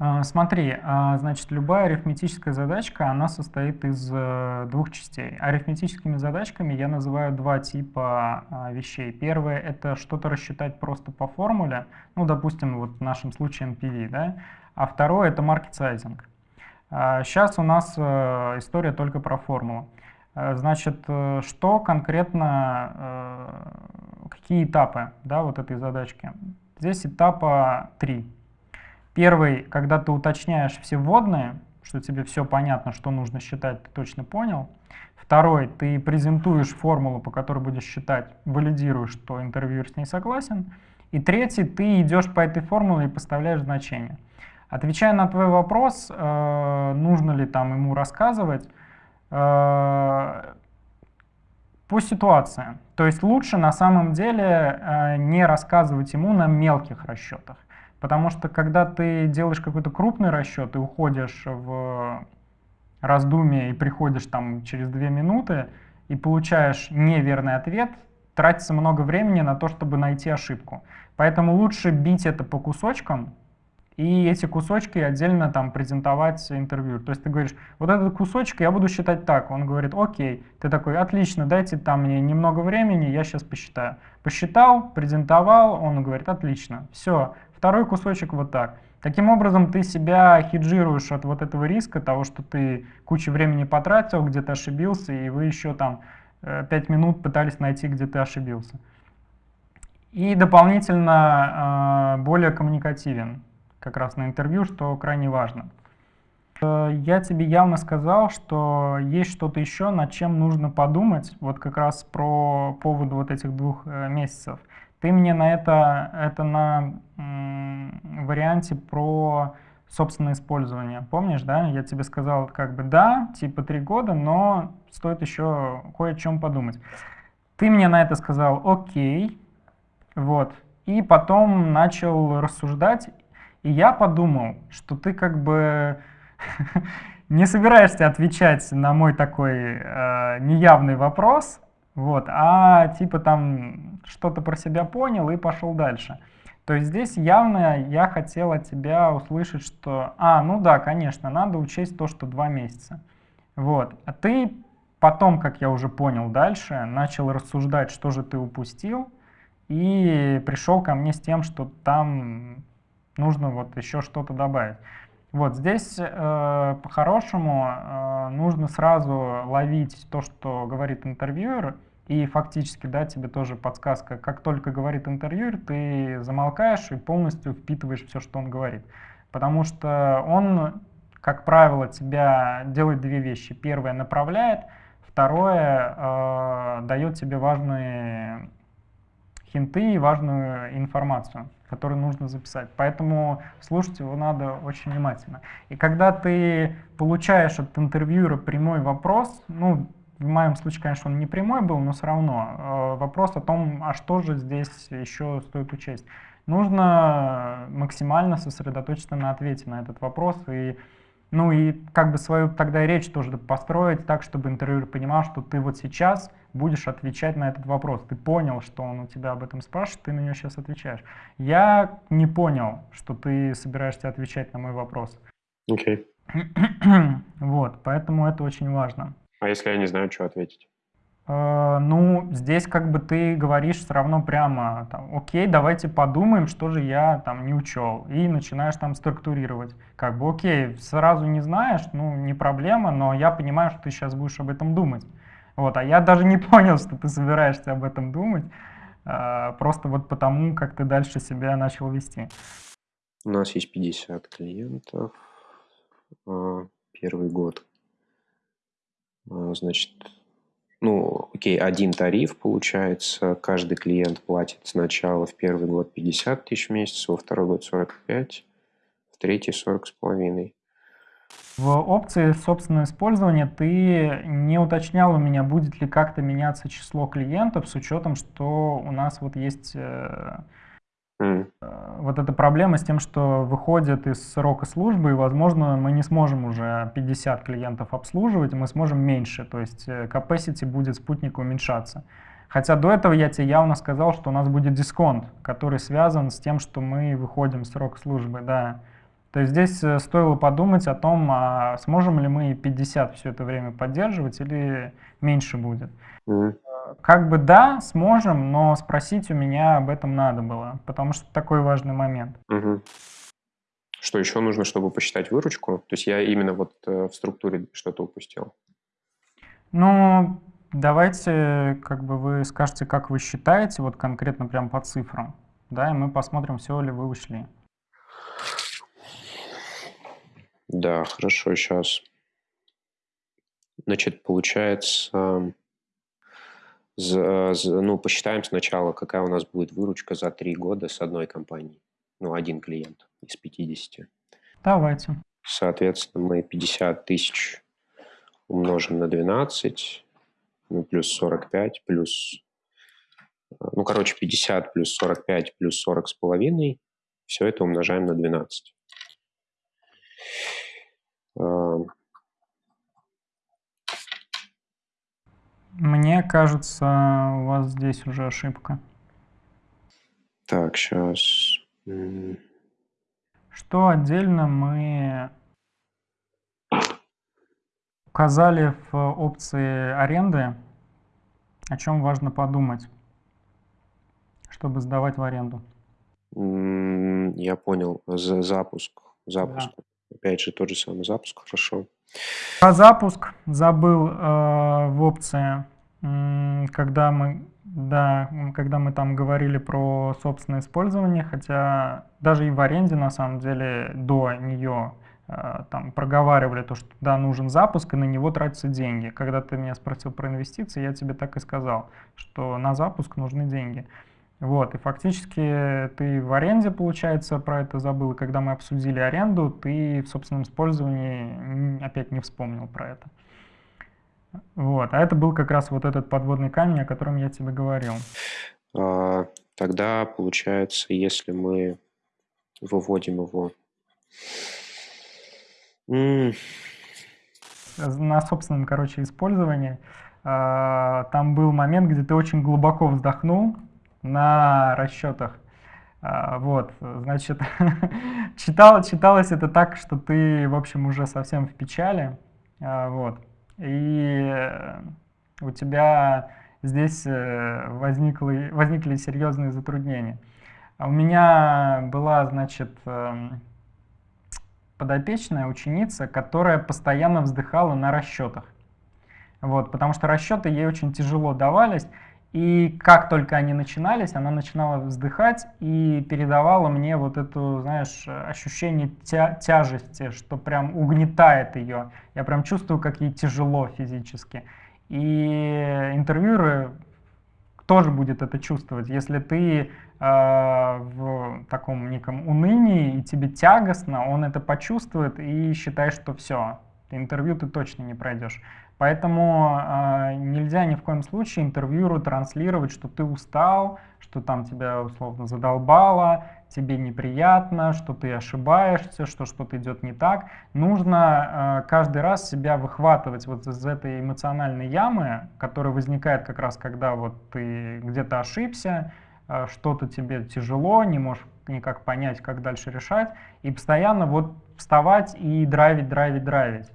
А, смотри, а, значит, любая арифметическая задачка, она состоит из э, двух частей. Арифметическими задачками я называю два типа вещей. Первое — это что-то рассчитать просто по формуле, ну, допустим, вот в нашем случае NPV, да? А второе — это sizing. Сейчас у нас э, история только про формулу. Э, значит, э, что конкретно, э, какие этапы да, вот этой задачки? Здесь этапа три. Первый, когда ты уточняешь все вводные, что тебе все понятно, что нужно считать, ты точно понял. Второй, ты презентуешь формулу, по которой будешь считать, валидируешь, что интервьюер с ней согласен. И третий, ты идешь по этой формуле и поставляешь значение. Отвечая на твой вопрос, нужно ли там ему рассказывать, Э, по ситуации. То есть лучше на самом деле э, не рассказывать ему на мелких расчетах. Потому что когда ты делаешь какой-то крупный расчет и уходишь в раздумие и приходишь там через две минуты и получаешь неверный ответ, тратится много времени на то, чтобы найти ошибку. Поэтому лучше бить это по кусочкам, и эти кусочки отдельно там презентовать интервью. То есть ты говоришь, вот этот кусочек я буду считать так. Он говорит, окей. Ты такой, отлично, дайте там мне немного времени, я сейчас посчитаю. Посчитал, презентовал, он говорит, отлично. Все, второй кусочек вот так. Таким образом, ты себя хеджируешь от вот этого риска, того, что ты кучу времени потратил, где-то ошибился, и вы еще там 5 э, минут пытались найти, где ты ошибился. И дополнительно э, более коммуникативен как раз на интервью, что крайне важно. Э, я тебе явно сказал, что есть что-то еще, над чем нужно подумать, вот как раз про поводу вот этих двух э, месяцев. Ты мне на это, это на варианте про собственное использование. Помнишь, да? Я тебе сказал, как бы да, типа три года, но стоит еще кое о чем подумать. Ты мне на это сказал окей, вот, и потом начал рассуждать и я подумал, что ты как бы не собираешься отвечать на мой такой э, неявный вопрос, вот, а типа там что-то про себя понял и пошел дальше. То есть здесь явно я хотел от тебя услышать, что, а, ну да, конечно, надо учесть то, что два месяца. Вот, а ты потом, как я уже понял дальше, начал рассуждать, что же ты упустил, и пришел ко мне с тем, что там нужно вот еще что-то добавить. Вот здесь э, по-хорошему э, нужно сразу ловить то, что говорит интервьюер, и фактически, да, тебе тоже подсказка, как только говорит интервьюер, ты замолкаешь и полностью впитываешь все, что он говорит. Потому что он, как правило, тебя делает две вещи. Первое, направляет, второе, э, дает тебе важные хинты и важную информацию который нужно записать. Поэтому слушать его надо очень внимательно. И когда ты получаешь от интервьюера прямой вопрос, ну, в моем случае, конечно, он не прямой был, но все равно э, вопрос о том, а что же здесь еще стоит учесть. Нужно максимально сосредоточиться на ответе на этот вопрос и ну и как бы свою тогда речь тоже построить так, чтобы интервьюер понимал, что ты вот сейчас будешь отвечать на этот вопрос. Ты понял, что он у тебя об этом спрашивает, ты на него сейчас отвечаешь. Я не понял, что ты собираешься отвечать на мой вопрос. Окей. Okay. вот, поэтому это очень важно. А если я не знаю, что ответить? Uh, ну, здесь как бы ты говоришь все равно прямо, там, окей, давайте подумаем, что же я там не учел, и начинаешь там структурировать. Как бы, окей, сразу не знаешь, ну, не проблема, но я понимаю, что ты сейчас будешь об этом думать. Вот, а я даже не понял, что ты собираешься об этом думать, а, просто вот потому, как ты дальше себя начал вести. У нас есть 50 клиентов, а, первый год. А, значит, ну, окей, один тариф получается, каждый клиент платит сначала в первый год 50 тысяч в месяц, во второй год 45, в третий 40 с половиной. В опции собственного использования ты не уточнял у меня, будет ли как-то меняться число клиентов с учетом, что у нас вот есть э, mm. вот эта проблема с тем, что выходят из срока службы, и, возможно, мы не сможем уже 50 клиентов обслуживать, мы сможем меньше, то есть э, capacity будет спутника уменьшаться. Хотя до этого я тебе явно сказал, что у нас будет дисконт, который связан с тем, что мы выходим с срока службы, да. То есть здесь э, стоило подумать о том, а сможем ли мы 50 все это время поддерживать или меньше будет. Mm. Как бы да, сможем, но спросить у меня об этом надо было, потому что такой важный момент. Mm-hmm. Что еще нужно, чтобы посчитать выручку? То есть я именно вот э, в структуре что-то упустил. Ну, давайте, как бы вы скажете, как вы считаете, вот конкретно прям по цифрам, да, и мы посмотрим, все ли вы ушли. Да, хорошо, сейчас. Значит, получается, за, за, ну, посчитаем сначала, какая у нас будет выручка за три года с одной компанией. Ну, один клиент из 50. Давайте. Соответственно, мы 50 тысяч умножим на 12, ну, плюс 45, плюс... Ну, короче, 50 плюс 45 плюс 40 с половиной. Все это умножаем на 12. Мне кажется, у вас здесь уже ошибка. Так, сейчас. Что отдельно мы указали в опции аренды, о чем важно подумать, чтобы сдавать в аренду? Я понял. За запуск. Запуск. Да. Опять же, тот же самый запуск. Хорошо. Про запуск забыл э, в опции, когда мы, да, когда мы там говорили про собственное использование, хотя даже и в аренде на самом деле до нее э, там проговаривали то, что да, нужен запуск, и на него тратятся деньги. Когда ты меня спросил про инвестиции, я тебе так и сказал, что на запуск нужны деньги. Вот, и фактически ты в аренде, получается, про это забыл, и когда мы обсудили аренду, ты в собственном использовании опять не вспомнил про это. Вот, а это был как раз вот этот подводный камень, о котором я тебе говорил. А, тогда, получается, если мы выводим его... На собственном, короче, использовании, а, там был момент, где ты очень глубоко вздохнул, на расчетах. А, вот, значит, читал, читалось это так, что ты, в общем, уже совсем в печали, а, вот, и у тебя здесь э, возникли, возникли серьезные затруднения. А у меня была, значит, эм, подопечная ученица, которая постоянно вздыхала на расчетах. Вот, потому что расчеты ей очень тяжело давались, и как только они начинались, она начинала вздыхать и передавала мне вот это, знаешь, ощущение тя тяжести, что прям угнетает ее. Я прям чувствую, как ей тяжело физически. И интервьюеры тоже будет это чувствовать. Если ты э, в таком неком унынии и тебе тягостно, он это почувствует и считает, что все, интервью ты точно не пройдешь. Поэтому э, нельзя ни в коем случае интервьюеру транслировать, что ты устал, что там тебя условно задолбало, тебе неприятно, что ты ошибаешься, что что-то идет не так. Нужно э, каждый раз себя выхватывать вот из этой эмоциональной ямы, которая возникает как раз, когда вот ты где-то ошибся, э, что-то тебе тяжело, не можешь никак понять, как дальше решать, и постоянно вот вставать и драйвить, драйвить, драйвить.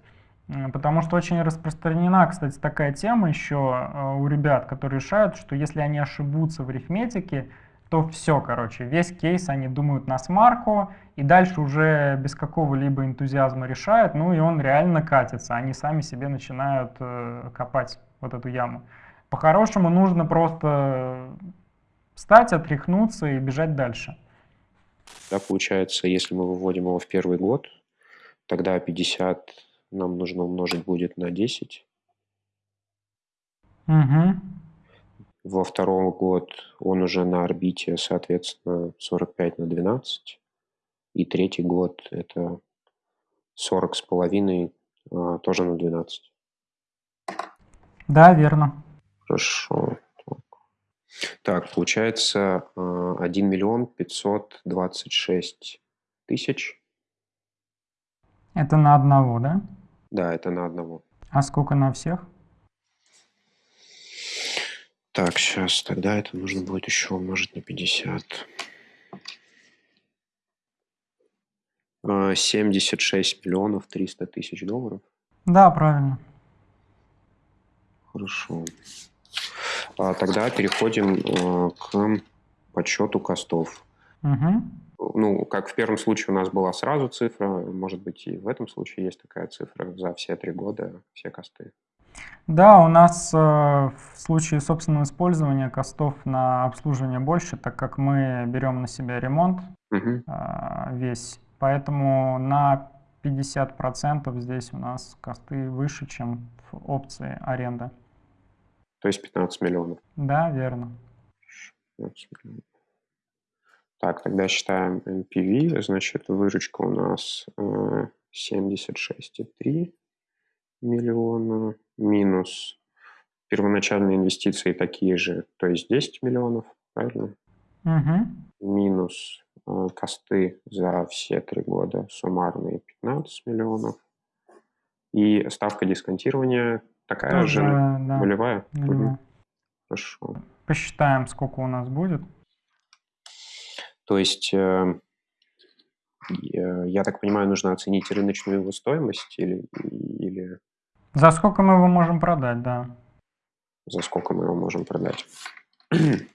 Потому что очень распространена, кстати, такая тема еще э, у ребят, которые решают, что если они ошибутся в арифметике, то все, короче, весь кейс они думают на смарку, и дальше уже без какого-либо энтузиазма решают, ну и он реально катится, они сами себе начинают э, копать вот эту яму. По-хорошему нужно просто встать, отряхнуться и бежать дальше. Да, получается, если мы выводим его в первый год, тогда 50 нам нужно умножить будет на 10. Угу. Во второй год он уже на орбите, соответственно, 45 на 12. И третий год это 40 с половиной, а, тоже на 12. Да, верно. Хорошо. Так, получается 1 а, миллион 526 тысяч. Это на одного, да? Да, это на одного. А сколько на всех? Так, сейчас, тогда это нужно будет еще умножить на 50. 76 а, миллионов 300 тысяч долларов. Да, правильно. Хорошо. А тогда переходим э, к подсчету костов. Угу ну, как в первом случае у нас была сразу цифра, может быть, и в этом случае есть такая цифра за все три года, все косты. Да, у нас э, в случае собственного использования костов на обслуживание больше, так как мы берем на себя ремонт угу. э, весь. Поэтому на 50% здесь у нас косты выше, чем в опции аренда. То есть 15 миллионов? Да, верно. 15 миллионов. Так, тогда считаем NPV, значит, выручка у нас 76,3 э, миллиона, минус первоначальные инвестиции такие же, то есть 10 миллионов, правильно? Угу. Минус э, косты за все три года суммарные 15 миллионов. И ставка дисконтирования такая Тоже, же да. нулевая? Угу. Хорошо. Посчитаем, сколько у нас будет. То есть, э, я так понимаю, нужно оценить рыночную его стоимость или, или... За сколько мы его можем продать, да. За сколько мы его можем продать.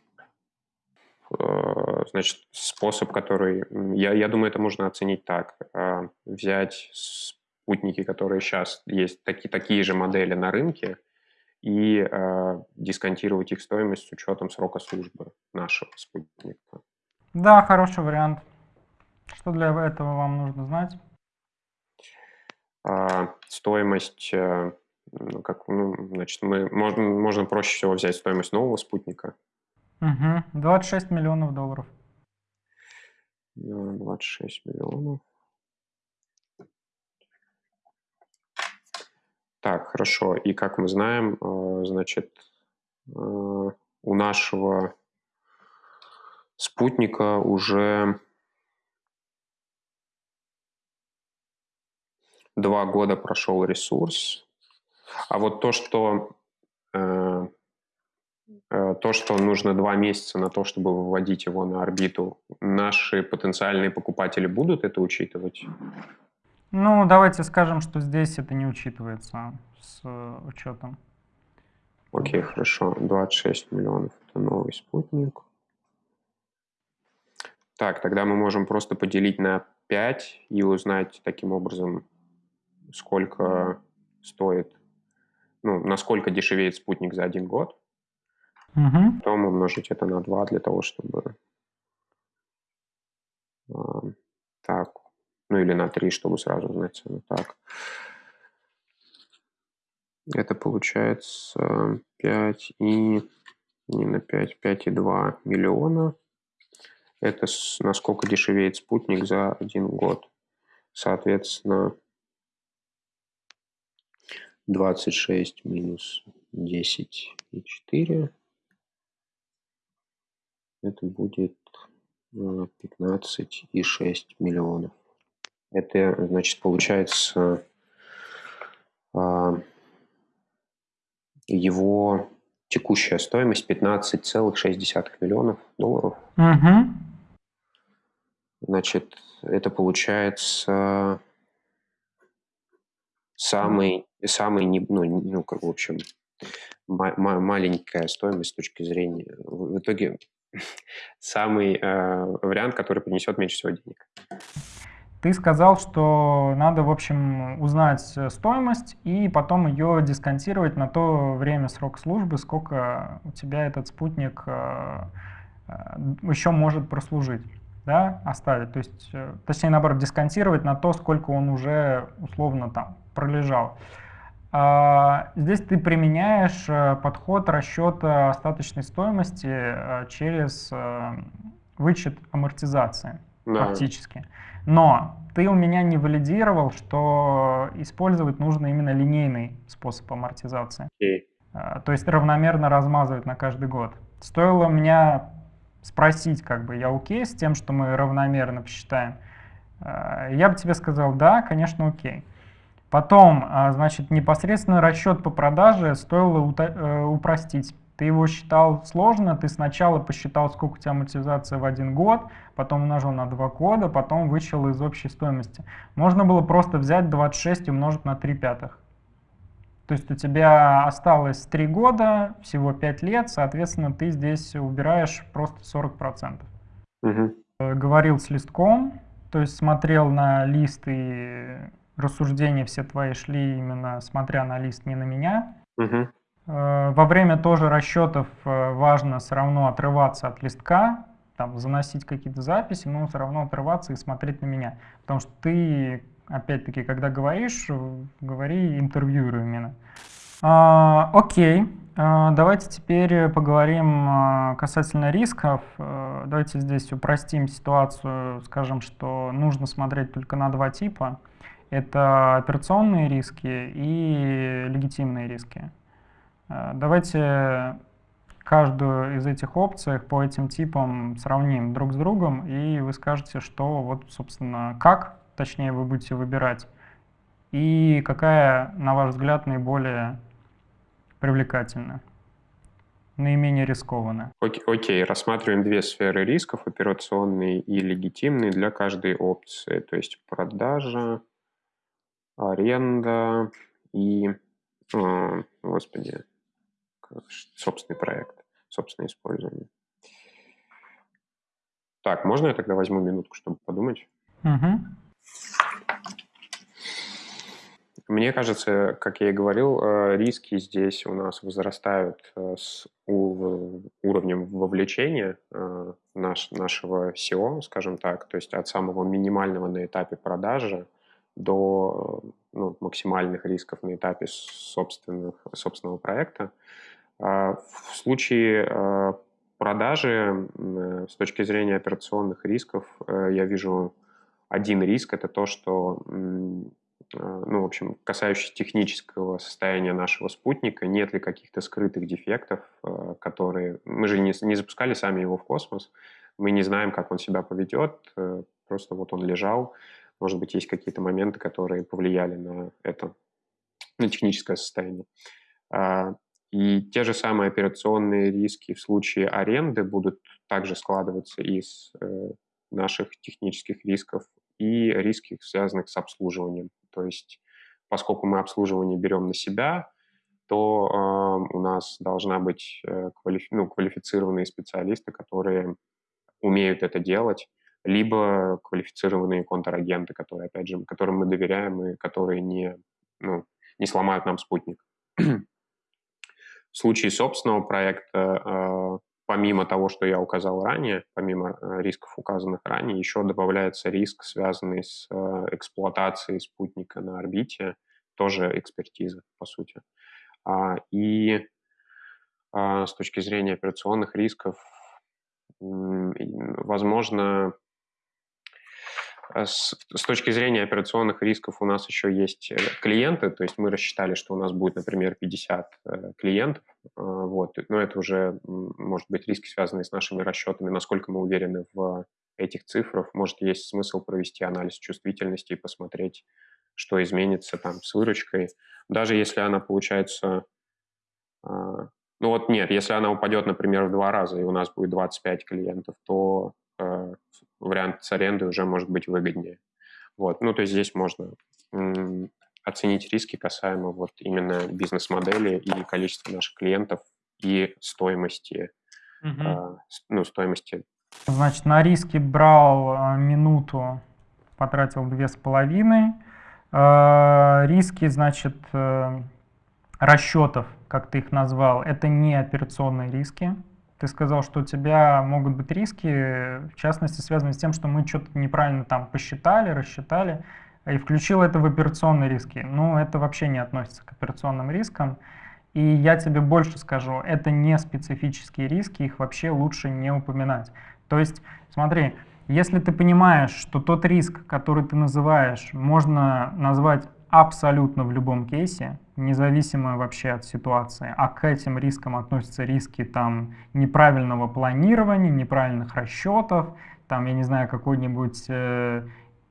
Э, значит, способ, который... Я, я думаю, это можно оценить так. Э, взять спутники, которые сейчас есть, такие, такие же модели на рынке, и э, дисконтировать их стоимость с учетом срока службы нашего спутника. Да, хороший вариант. Что для этого вам нужно знать? А, стоимость, э, ну, как, ну, значит, мы, можно, можно проще всего взять стоимость нового спутника. Угу. 26 миллионов долларов. 26 миллионов. Так, хорошо. И как мы знаем, э, значит, э, у нашего спутника уже два года прошел ресурс. А вот то, что э, то, что нужно два месяца на то, чтобы выводить его на орбиту, наши потенциальные покупатели будут это учитывать? Ну, давайте скажем, что здесь это не учитывается с э, учетом. Окей, хорошо. 26 миллионов – это новый спутник. Так, тогда мы можем просто поделить на 5 и узнать таким образом, сколько стоит, ну, насколько дешевеет спутник за один год. Угу. Потом умножить это на 2 для того, чтобы... Так, ну или на 3, чтобы сразу знать цену. Так. Это получается 5 и не на 5, 5,2 миллиона. Это насколько дешевеет спутник за один год. Соответственно, 26 минус 10 и 4. Это будет 15 и 6 миллионов. Это, значит, получается а, его текущая стоимость 15,6 миллионов долларов. Угу. Значит, это получается самый, самый ну, ну, как в общем, маленькая стоимость с точки зрения... В итоге самый э, вариант, который принесет меньше всего денег. Ты сказал, что надо, в общем, узнать э, стоимость и потом ее дисконтировать на то время, срок службы, сколько у тебя этот спутник э, э, еще может прослужить, да, оставить. То есть, точнее, наоборот, дисконтировать на то, сколько он уже условно там пролежал. А, здесь ты применяешь подход расчета остаточной стоимости через вычет амортизации да. фактически. Но ты у меня не валидировал, что использовать нужно именно линейный способ амортизации. Okay. То есть равномерно размазывать на каждый год. Стоило меня спросить, как бы я окей с тем, что мы равномерно посчитаем, а, я бы тебе сказал, да, конечно, окей. Потом, а, значит, непосредственно расчет по продаже стоило э, упростить. Ты его считал сложно, ты сначала посчитал, сколько у тебя амортизация в один год, потом умножил на два года, потом вычел из общей стоимости. Можно было просто взять 26 и умножить на 3 пятых. То есть у тебя осталось 3 года, всего 5 лет, соответственно, ты здесь убираешь просто 40%. Угу. Говорил с листком, то есть смотрел на лист и рассуждения все твои шли именно смотря на лист, не на меня. Угу. Э, во время тоже расчетов э, важно все равно отрываться от листка, там, заносить какие-то записи, но все равно отрываться и смотреть на меня. Потому что ты, опять-таки, когда говоришь, говори интервьюеру именно. А, окей, а, давайте теперь поговорим а, касательно рисков. А, давайте здесь упростим ситуацию, скажем, что нужно смотреть только на два типа. Это операционные риски и легитимные риски. Э, давайте каждую из этих опций по этим типам сравним друг с другом, и вы скажете, что вот, собственно, как, точнее, вы будете выбирать, и какая, на ваш взгляд, наиболее привлекательны, наименее рискованны. Окей, окей, рассматриваем две сферы рисков, операционные и легитимные для каждой опции, то есть продажа, аренда и, э, господи, собственный проект, собственное использование. Так, можно я тогда возьму минутку, чтобы подумать? Угу. Мне кажется, как я и говорил, э, риски здесь у нас возрастают э, с уровнем вовлечения э, наш, нашего SEO, скажем так, то есть от самого минимального на этапе продажи до ну, максимальных рисков на этапе собственных, собственного проекта. В случае продажи с точки зрения операционных рисков я вижу один риск – это то, что Э, ну, в общем, касающийся технического состояния нашего спутника, нет ли каких-то скрытых дефектов, э, которые... Мы же не, не запускали сами его в космос, мы не знаем, как он себя поведет, э, просто вот он лежал, может быть, есть какие-то моменты, которые повлияли на это, на техническое состояние. А, и те же самые операционные риски в случае аренды будут также складываться из наших технических рисков и риски, связанных с обслуживанием. То есть, поскольку мы обслуживание берем на себя, то э, у нас должна быть э, квалифи- ну, квалифицированные специалисты, которые умеют это делать, либо квалифицированные контрагенты, которые, опять же, которым мы доверяем и которые не, ну, не сломают нам спутник. В случае собственного проекта э, помимо того, что я указал ранее, помимо э, рисков, указанных ранее, еще добавляется риск, связанный с э, эксплуатацией спутника на орбите, тоже экспертиза, по сути. А, и а, с точки зрения операционных рисков, возможно, с, с точки зрения операционных рисков у нас еще есть э, клиенты, то есть мы рассчитали, что у нас будет, например, 50 э, клиентов, э, вот, но это уже, может быть, риски, связанные с нашими расчетами, насколько мы уверены в этих цифрах, может, есть смысл провести анализ чувствительности и посмотреть, что изменится там с выручкой, даже если она получается, ну вот нет, если она упадет, например, в два раза, и у нас будет 25 клиентов, то вариант с арендой уже может быть выгоднее. Вот. Ну, то есть здесь можно оценить риски касаемо вот именно бизнес-модели и количества наших клиентов и стоимости, угу. э, ну, стоимости. Значит, на риски брал а, минуту, потратил две с половиной. Э, риски, значит, э, расчетов, как ты их назвал, это не операционные риски. Ты сказал, что у тебя могут быть риски, в частности, связанные с тем, что мы что-то неправильно там посчитали, рассчитали, и включил это в операционные риски. Ну, это вообще не относится к операционным рискам. И я тебе больше скажу, это не специфические риски, их вообще лучше не упоминать. То есть, смотри, если ты понимаешь, что тот риск, который ты называешь, можно назвать абсолютно в любом кейсе, независимо вообще от ситуации. А к этим рискам относятся риски там неправильного планирования, неправильных расчетов, там, я не знаю, какой-нибудь э,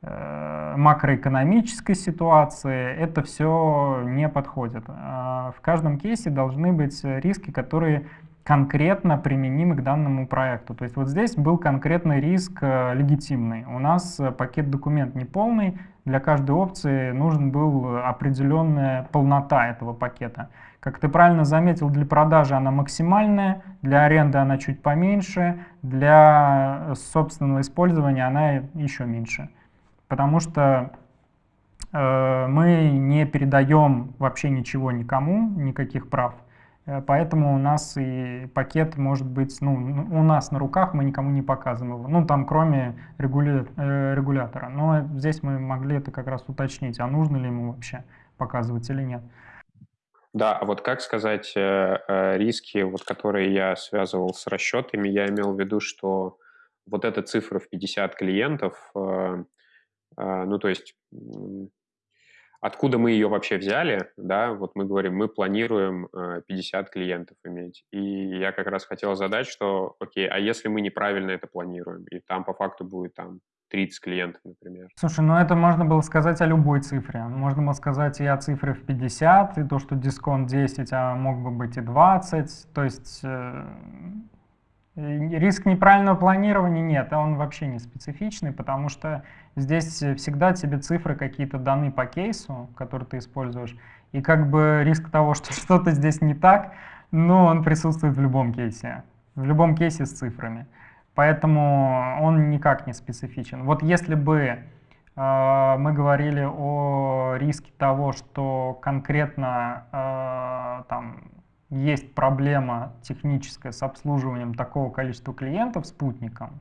э, макроэкономической ситуации. Это все не подходит. Э, в каждом кейсе должны быть риски, которые конкретно применимы к данному проекту. То есть вот здесь был конкретный риск э, легитимный. У нас э, пакет документ не полный, для каждой опции нужен был определенная полнота этого пакета. Как ты правильно заметил, для продажи она максимальная, для аренды она чуть поменьше, для э, собственного использования она еще меньше. Потому что э, мы не передаем вообще ничего никому, никаких прав. Э, поэтому у нас и пакет может быть, ну, у нас на руках мы никому не показываем его, ну, там, кроме. Э, регулятора. Но здесь мы могли это как раз уточнить, а нужно ли ему вообще показывать или нет. Да, а вот как сказать э, риски, вот, которые я связывал с расчетами, я имел в виду, что вот эта цифра в 50 клиентов, ну, то есть Откуда мы ее вообще взяли, да, вот мы говорим, мы планируем 50 э, клиентов иметь. И я как раз хотел задать, что, окей, а если мы неправильно это планируем, и там по факту будет там 30 клиентов, например, Слушай, ну это можно было сказать о любой цифре. Можно было сказать и о цифре в 50, и то, что дисконт 10, а мог бы быть и 20. То есть э, риск неправильного планирования нет, он вообще не специфичный, потому что здесь всегда тебе цифры какие-то даны по кейсу, который ты используешь, и как бы риск того, что что-то здесь не так, но он присутствует в любом кейсе, в любом кейсе с цифрами. Поэтому он никак не специфичен. Вот если бы э, мы говорили о риске того, что конкретно э, там есть проблема техническая с обслуживанием такого количества клиентов спутником,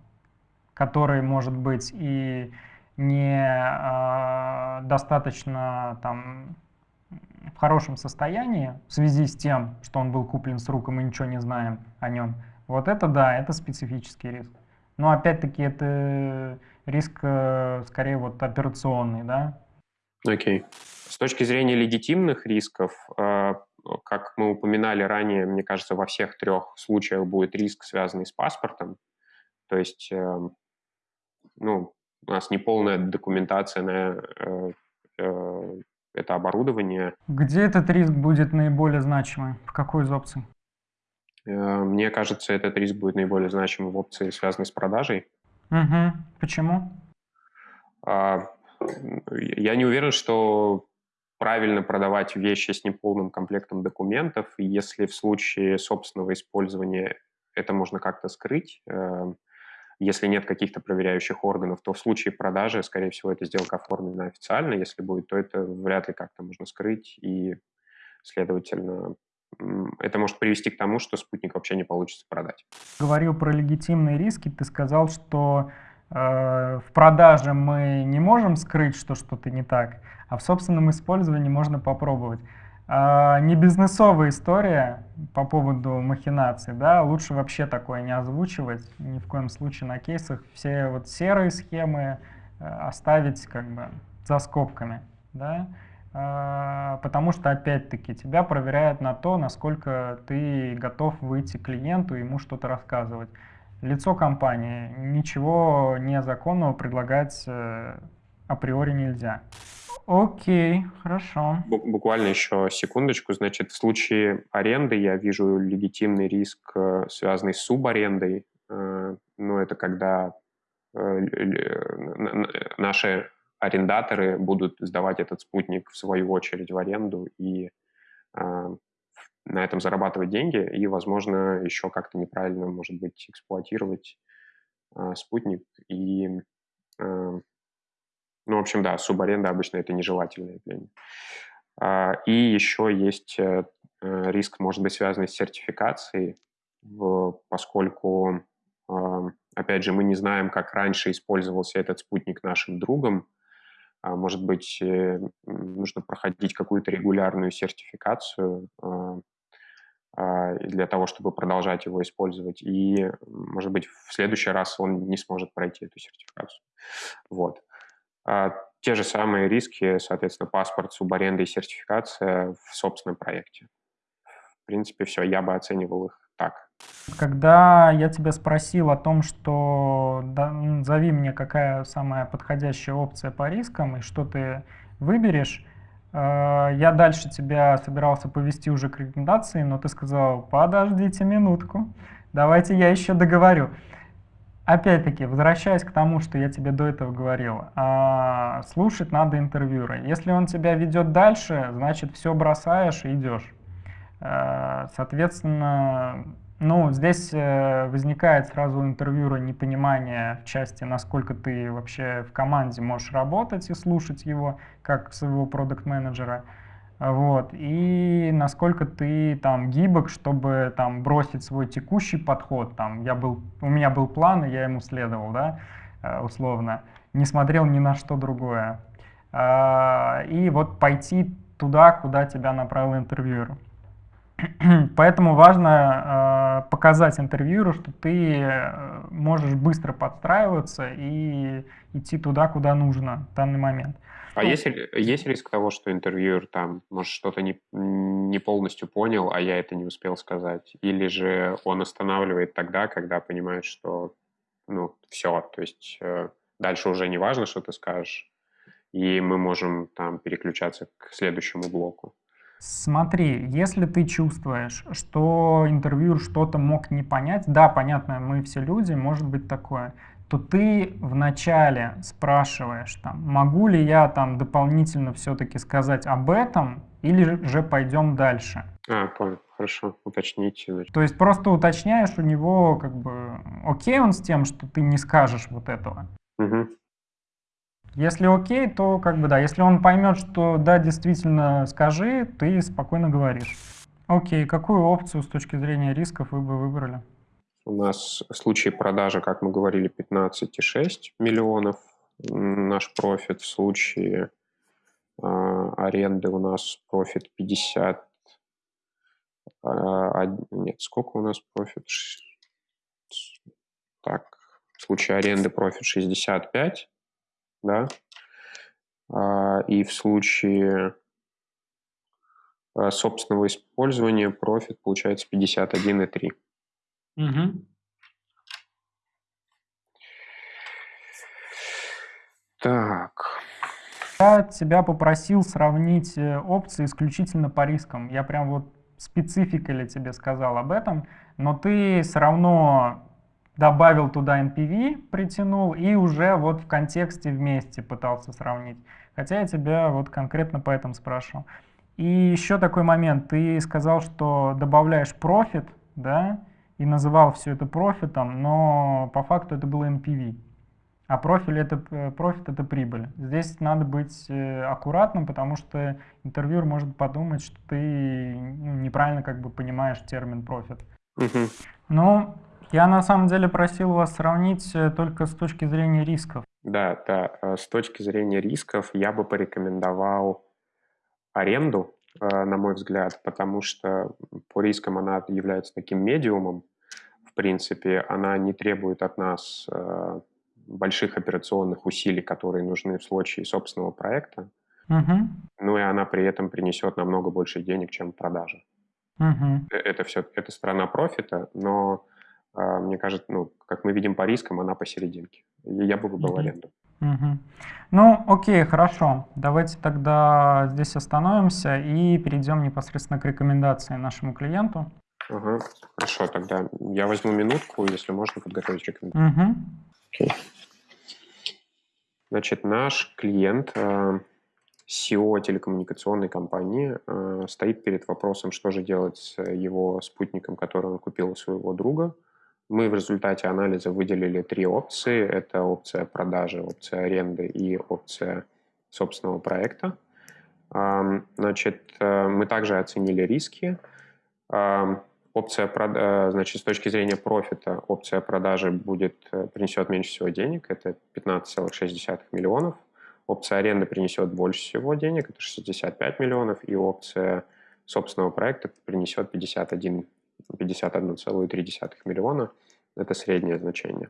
который может быть и не э, достаточно там в хорошем состоянии в связи с тем, что он был куплен с рук, и мы ничего не знаем о нем, вот это да, это специфический риск. Но опять-таки это риск э, скорее вот операционный, да? Окей. Okay. С точки зрения легитимных рисков, э, как мы упоминали ранее, мне кажется, во всех трех случаях будет риск, связанный с паспортом. То есть, э, ну, у нас неполная документация на это оборудование. Где этот риск будет наиболее значимый? В какой из опций? Э, мне кажется, этот риск будет наиболее значимым в опции, связанной с продажей. Угу. Почему? А, я не уверен, что правильно продавать вещи с неполным комплектом документов, если в случае собственного использования это можно как-то скрыть, э, если нет каких-то проверяющих органов, то в случае продажи, скорее всего, эта сделка оформлена официально. Если будет, то это вряд ли как-то можно скрыть, и, следовательно, это может привести к тому, что спутник вообще не получится продать. Говорил про легитимные риски. Ты сказал, что в продаже мы не можем скрыть, что что-то не так, а в собственном использовании можно попробовать. Э, не бизнесовая история по поводу махинаций, да, лучше вообще такое не озвучивать, ни в коем случае на кейсах. Все вот серые схемы э, оставить как бы за скобками, да. Потому что, опять-таки, тебя проверяют на то, насколько ты готов выйти клиенту и ему что-то рассказывать. Лицо компании, ничего незаконного предлагать э, априори нельзя. Окей, хорошо. Буквально еще секундочку. Значит, в случае аренды я вижу легитимный риск, э, связанный с субарендой. Э, ну, это когда наши арендаторы будут сдавать этот спутник в свою очередь в аренду и на этом зарабатывать деньги и, возможно, еще как-то неправильно, может быть, эксплуатировать э, спутник. И, э, ну, в общем, да, субаренда обычно это нежелательное явление. Э, и еще есть э, риск, может быть, связанный с сертификацией, в, поскольку, э, опять же, мы не знаем, как раньше использовался этот спутник нашим другом, а, может быть, э, нужно проходить какую-то регулярную сертификацию а, а, для того, чтобы продолжать его использовать. И, может быть, в следующий раз он не сможет пройти эту сертификацию. Вот. Те же самые риски, соответственно, паспорт, субаренда и сертификация в собственном проекте. В принципе, все, я бы оценивал их так. Когда я тебя спросил о том, что да, назови мне, какая самая подходящая опция по рискам и что ты выберешь, я дальше тебя собирался повести уже к рекомендации, но ты сказал, подождите минутку, давайте я еще договорю. Опять-таки, возвращаясь к тому, что я тебе до этого говорил, э, слушать надо интервьюера. Если он тебя ведет дальше, значит все бросаешь и идешь. Э, соответственно, ну, здесь э, возникает сразу интервьюера непонимание в части, насколько ты вообще в команде можешь работать и слушать его, как своего продукт-менеджера, вот, и насколько ты там гибок, чтобы там бросить свой текущий подход, там, я был, у меня был план, и я ему следовал, да, э, условно, не смотрел ни на что другое, а, и вот пойти туда, куда тебя направил интервьюер. Поэтому важно э, показать интервьюеру, что ты э, можешь быстро подстраиваться и идти туда, куда нужно в данный момент. А ну, есть, есть риск того, что интервьюер там, может, что-то не, не полностью понял, а я это не успел сказать? Или же он останавливает тогда, когда понимает, что, ну, все, то есть э, Дальше уже не важно, что ты скажешь, и мы можем там переключаться к следующему блоку. Смотри, если ты чувствуешь, что интервьюер что-то мог не понять, да, понятно, мы все люди, может быть такое, то ты вначале спрашиваешь, там, могу ли я там дополнительно все-таки сказать об этом, или же пойдем дальше. А, понял, хорошо, уточните. То есть просто уточняешь у него, как бы, окей он с тем, что ты не скажешь вот этого. Угу. Если окей, то как бы да. Если он поймет, что да, действительно скажи, ты спокойно говоришь. Окей, какую опцию с точки зрения рисков вы бы выбрали? У нас в случае продажи, как мы говорили, 15,6 миллионов наш профит. В случае э, аренды у нас профит 50. Э, а, нет, сколько у нас профит? Так, в случае аренды профит 65, да. А, и в случае а, собственного использования профит получается 51,3. Угу. Так. Я тебя попросил сравнить э, опции исключительно по рискам. Я прям вот спецификали тебе сказал об этом, но ты все равно добавил туда NPV, притянул и уже вот в контексте вместе пытался сравнить. Хотя я тебя вот конкретно по этому спрашивал. И еще такой момент. Ты сказал, что добавляешь профит, да, и называл все это профитом, но по факту это было NPV. А профит это, э, профит это прибыль. Здесь надо быть э, аккуратным, потому что интервьюер может подумать, что ты ну, неправильно как бы понимаешь термин профит. Угу. Ну, я на самом деле просил вас сравнить э, только с точки зрения рисков. Да, да. С точки зрения рисков я бы порекомендовал аренду, на мой взгляд, потому что по рискам она является таким медиумом, в принципе, она не требует от нас больших операционных усилий, которые нужны в случае собственного проекта. Угу. Ну и она при этом принесет намного больше денег, чем продажа. Угу. Это все, это страна профита, но э, мне кажется, ну, как мы видим по рискам, она посерединке. Я бы выбрал аренду. Угу. Ну, окей, хорошо. Давайте тогда здесь остановимся и перейдем непосредственно к рекомендации нашему клиенту. Ага, хорошо, тогда я возьму минутку, если можно подготовить рекомендацию. Угу. Окей. Значит, наш клиент, э, SEO телекоммуникационной компании, э, стоит перед вопросом, что же делать с его спутником, который он купил у своего друга. Мы в результате анализа выделили три опции. Это опция продажи, опция аренды и опция собственного проекта. Значит, э, мы также оценили риски. Опция, э, значит, с точки зрения профита, опция продажи будет, э, принесет меньше всего денег, это 15,6 миллионов. Опция аренды принесет больше всего денег, это 65 миллионов, и опция собственного проекта принесет 51, 51,3 миллиона, это среднее значение.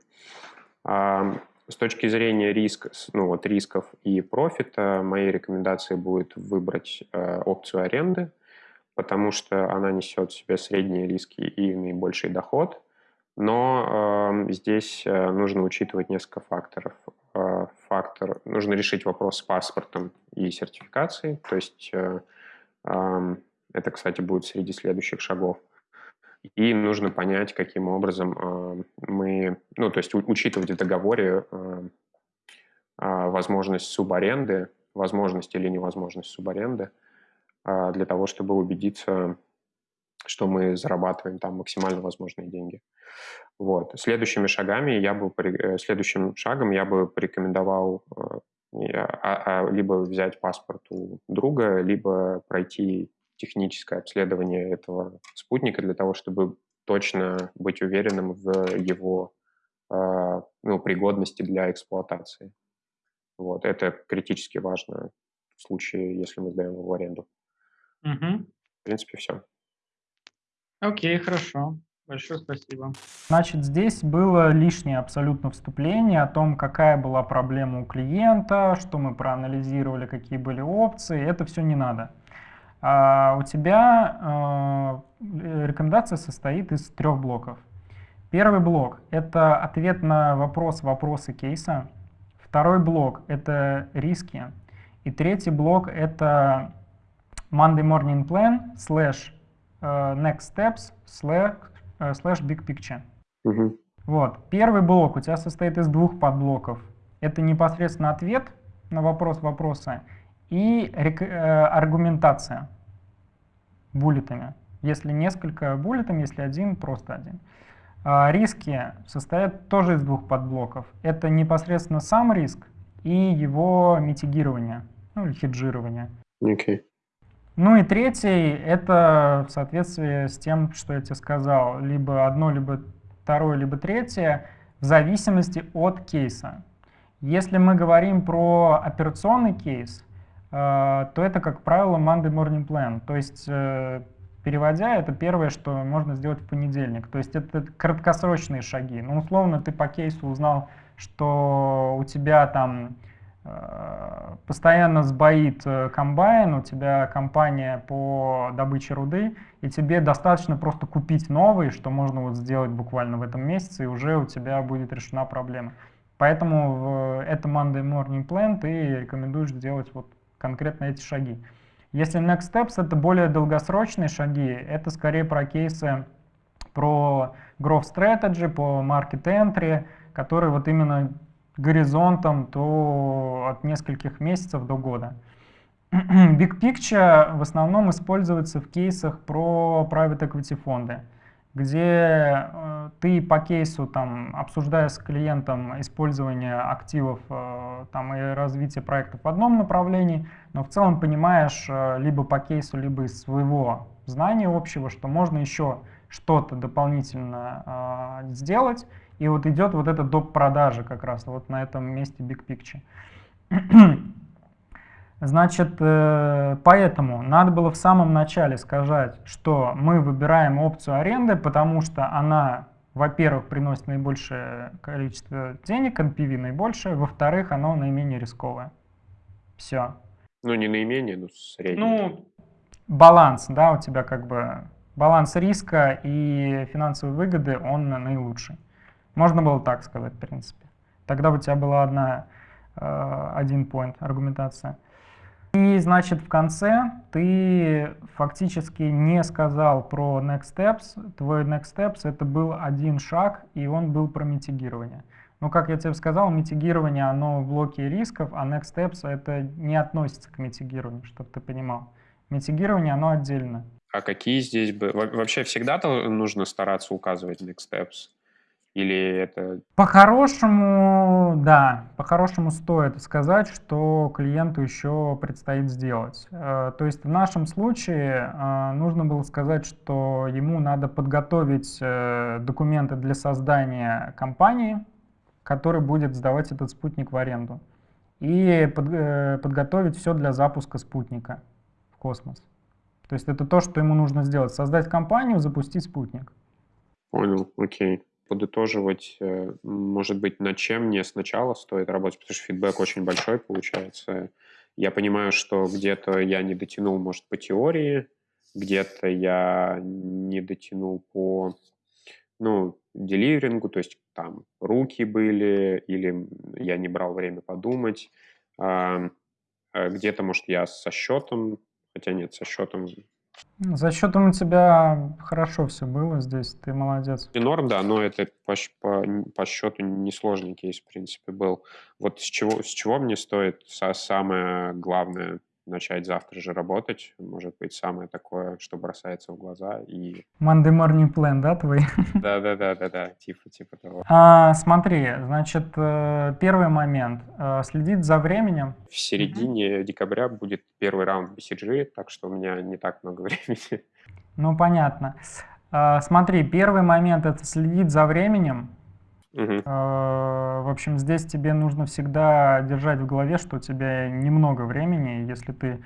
С точки зрения риска, ну, вот рисков и профита, моей рекомендацией будет выбрать э, опцию аренды – потому что она несет в себе средние риски и наибольший доход. Но э, здесь нужно учитывать несколько факторов. Э, фактор, нужно решить вопрос с паспортом и сертификацией, то есть э, э, это, кстати, будет среди следующих шагов. И нужно понять, каким образом э, мы, ну, то есть учитывать в договоре э, э, возможность субаренды, возможность или невозможность субаренды, э, а, для того, чтобы убедиться, что мы зарабатываем там максимально возможные деньги. Вот. Следующими шагами я бы, следующим шагом я бы порекомендовал а, а, либо взять паспорт у друга, либо пройти техническое обследование этого спутника для того, чтобы точно быть уверенным в его ну, пригодности для эксплуатации. Вот. Это критически важно в случае, если мы сдаем его в аренду. Угу. В принципе, все. Окей, хорошо. Большое спасибо. Значит, здесь было лишнее абсолютно вступление о том, какая была проблема у клиента, что мы проанализировали, какие были опции. Это все не надо. А у тебя э, рекомендация состоит из трех блоков. Первый блок – это ответ на вопрос, вопросы кейса. Второй блок — это риски. И третий блок — это Monday Morning Plan slash Next Steps slash, slash Big Picture. Угу. Вот. Первый блок у тебя состоит из двух подблоков. Это непосредственно ответ на вопрос вопроса и э, аргументация буллетами. Если несколько буллетом, если один, просто один. А риски состоят тоже из двух подблоков. Это непосредственно сам риск и его митигирование, ну или хеджирование. Okay. Ну и третий — это в соответствии с тем, что я тебе сказал, либо одно, либо второе, либо третье, в зависимости от кейса. Если мы говорим про операционный кейс, то это, как правило, Monday Morning Plan. То есть, э, переводя, это первое, что можно сделать в понедельник. То есть это краткосрочные шаги. Ну, условно, ты по кейсу узнал, что у тебя там Э, постоянно сбоит э, комбайн, у тебя компания по добыче руды, и тебе достаточно просто купить новый, что можно вот сделать буквально в этом месяце, и уже у тебя будет решена проблема. Поэтому в этом Monday Morning Plan ты рекомендуешь делать вот конкретно эти шаги. Если Next Steps это более долгосрочные шаги, это скорее про кейсы, про Growth Strategy, по Market Entry, которые вот именно горизонтом то от нескольких месяцев до года. Big Picture в основном используется в кейсах про private equity фонды, где э, ты по кейсу, там, обсуждая с клиентом использование активов э, там, и развитие проекта в одном направлении, но в целом понимаешь э, либо по кейсу, либо из своего знания общего, что можно еще что-то дополнительно сделать, и вот идет вот эта доп. продажа как раз вот на этом месте Big Picture. Значит, э, поэтому надо было в самом начале сказать, что мы выбираем опцию аренды, потому что она, во-первых, приносит наибольшее количество денег, NPV наибольшее, во-вторых, оно наименее рисковое. Все. Ну, не наименее, но среднее. Ну, баланс, да, у тебя как бы баланс риска и финансовой выгоды, он наилучший. Можно было так сказать, в принципе. Тогда у тебя была одна, э, один point, аргументация. И, значит, в конце ты фактически не сказал про next steps. Твой next steps — это был один шаг, и он был про митигирование. Но, как я тебе сказал, митигирование, оно в блоке рисков, а next steps — это не относится к митигированию, чтобы ты понимал. Митигирование, оно отдельно. А какие здесь бы... Вообще всегда нужно стараться указывать next steps? Или это... По-хорошему, да, по-хорошему стоит сказать, что клиенту еще предстоит сделать. Э, то есть в нашем случае э, нужно было сказать, что ему надо подготовить э, документы для создания компании, который будет сдавать этот спутник в аренду, и подготовить все для запуска спутника в космос. То есть это то, что ему нужно сделать. Создать компанию, запустить спутник. Понял, окей подытоживать, э, может быть, над чем мне сначала стоит работать, потому что фидбэк очень большой получается. Я понимаю, что где-то я не дотянул, может, по теории, где-то я не дотянул по, ну, деливерингу, то есть там руки были, или я не брал время подумать. А где-то, может, я со счетом, хотя нет, со счетом за счетом у тебя хорошо все было здесь, ты молодец. И норм, да, но это по, по, по счету несложный кейс, в принципе, был. Вот с чего, с чего мне стоит самое главное начать завтра же работать, может быть, самое такое, что бросается в глаза и... Monday morning plan, да, твой? Да-да-да-да-да, типа, типа того. А, смотри, значит, э, первый момент, э, следить за временем. В середине mm-hmm. декабря будет первый раунд BCG, так что у меня не так много времени. Ну, понятно. А, смотри, первый момент — это следить за временем, Угу. В общем, здесь тебе нужно всегда держать в голове, что у тебя немного времени. Если ты,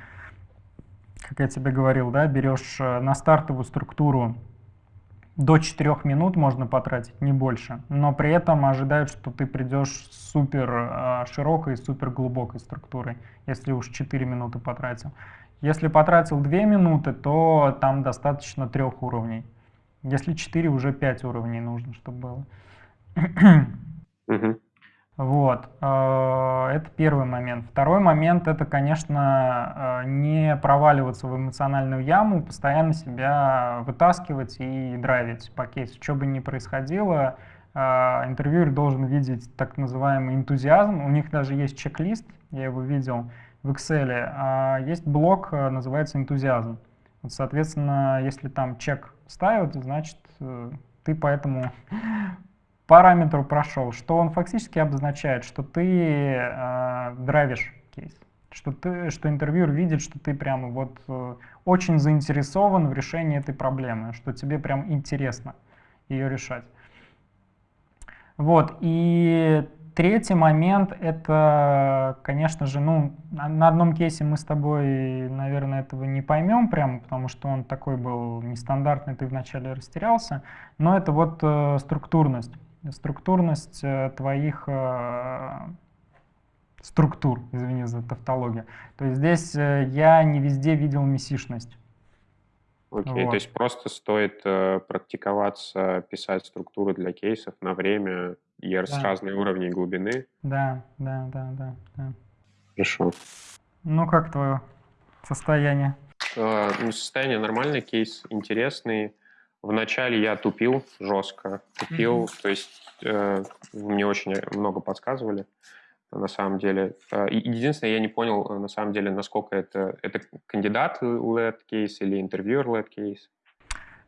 как я тебе говорил, да, берешь э, на стартовую структуру до 4 минут можно потратить, не больше. Но при этом ожидают, что ты придешь с супер э, широкой, супер глубокой структурой, если уж 4 минуты потратил. Если потратил 2 минуты, то там достаточно трех уровней. Если 4, уже 5 уровней нужно, чтобы было. Вот, э, это первый момент. Второй момент это, конечно, э, не проваливаться в эмоциональную яму, постоянно себя вытаскивать и драйвить по кейсу. Что бы ни происходило, э, интервьюер должен видеть так называемый энтузиазм. У них даже есть чек-лист, я его видел в Excel. А есть блок, называется энтузиазм. Соответственно, если там чек ставят, значит, ты по этому параметру прошел, что он фактически обозначает, что ты э, драйвишь кейс, что, ты, что интервьюер видит, что ты прямо вот э, очень заинтересован в решении этой проблемы, что тебе прям интересно ее решать. Вот, и третий момент, это, конечно же, ну, на одном кейсе мы с тобой, наверное, этого не поймем прямо, потому что он такой был нестандартный, ты вначале растерялся, но это вот э, структурность структурность э, твоих э, структур, извини за тавтологию. То есть здесь э, я не везде видел месишность. Окей, okay, вот. то есть просто стоит э, практиковаться, писать структуры для кейсов на время и да. с разной уровней глубины. Да, да, да, да, да. Хорошо. Ну, как твое состояние? Э, ну, состояние нормальный, кейс интересный. Вначале я тупил жестко, тупил, mm-hmm. то есть э, мне очень много подсказывали на самом деле. Э, единственное, я не понял э, на самом деле, насколько это, это кандидат led кейс или интервьюер led кейс.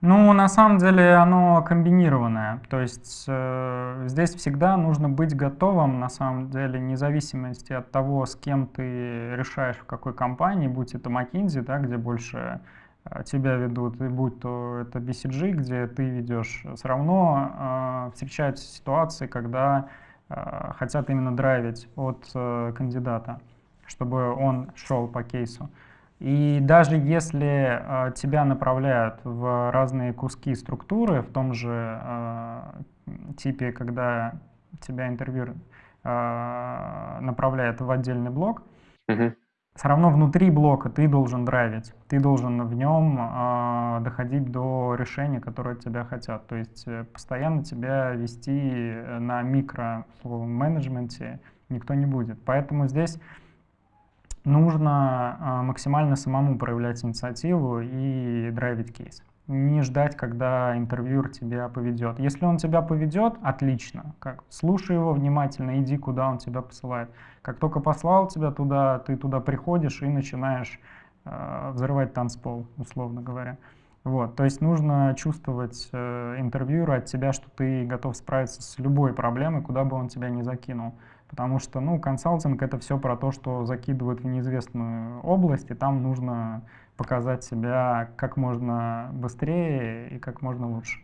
Ну, на самом деле оно комбинированное. То есть э, здесь всегда нужно быть готовым, на самом деле, вне зависимости от того, с кем ты решаешь, в какой компании, будь это McKinsey, да, где больше тебя ведут, и будь то это BCG, где ты ведешь, все равно э, встречаются ситуации, когда э, хотят именно драйвить от э, кандидата, чтобы он шел по кейсу. И даже если э, тебя направляют в разные куски структуры, в том же э, типе, когда тебя интервью э, направляет в отдельный блок, mm -hmm все равно внутри блока ты должен драйвить, ты должен в нем э, доходить до решения, которое от тебя хотят. То есть э, постоянно тебя вести на микро-менеджменте никто не будет. Поэтому здесь нужно э, максимально самому проявлять инициативу и драйвить кейс не ждать, когда интервьюер тебя поведет. Если он тебя поведет, отлично. Как, слушай его внимательно, иди, куда он тебя посылает. Как только послал тебя туда, ты туда приходишь и начинаешь э, взрывать танцпол, условно говоря. Вот, то есть нужно чувствовать э, интервьюера от тебя, что ты готов справиться с любой проблемой, куда бы он тебя ни закинул. Потому что, ну, консалтинг — это все про то, что закидывают в неизвестную область, и там нужно показать себя как можно быстрее и как можно лучше.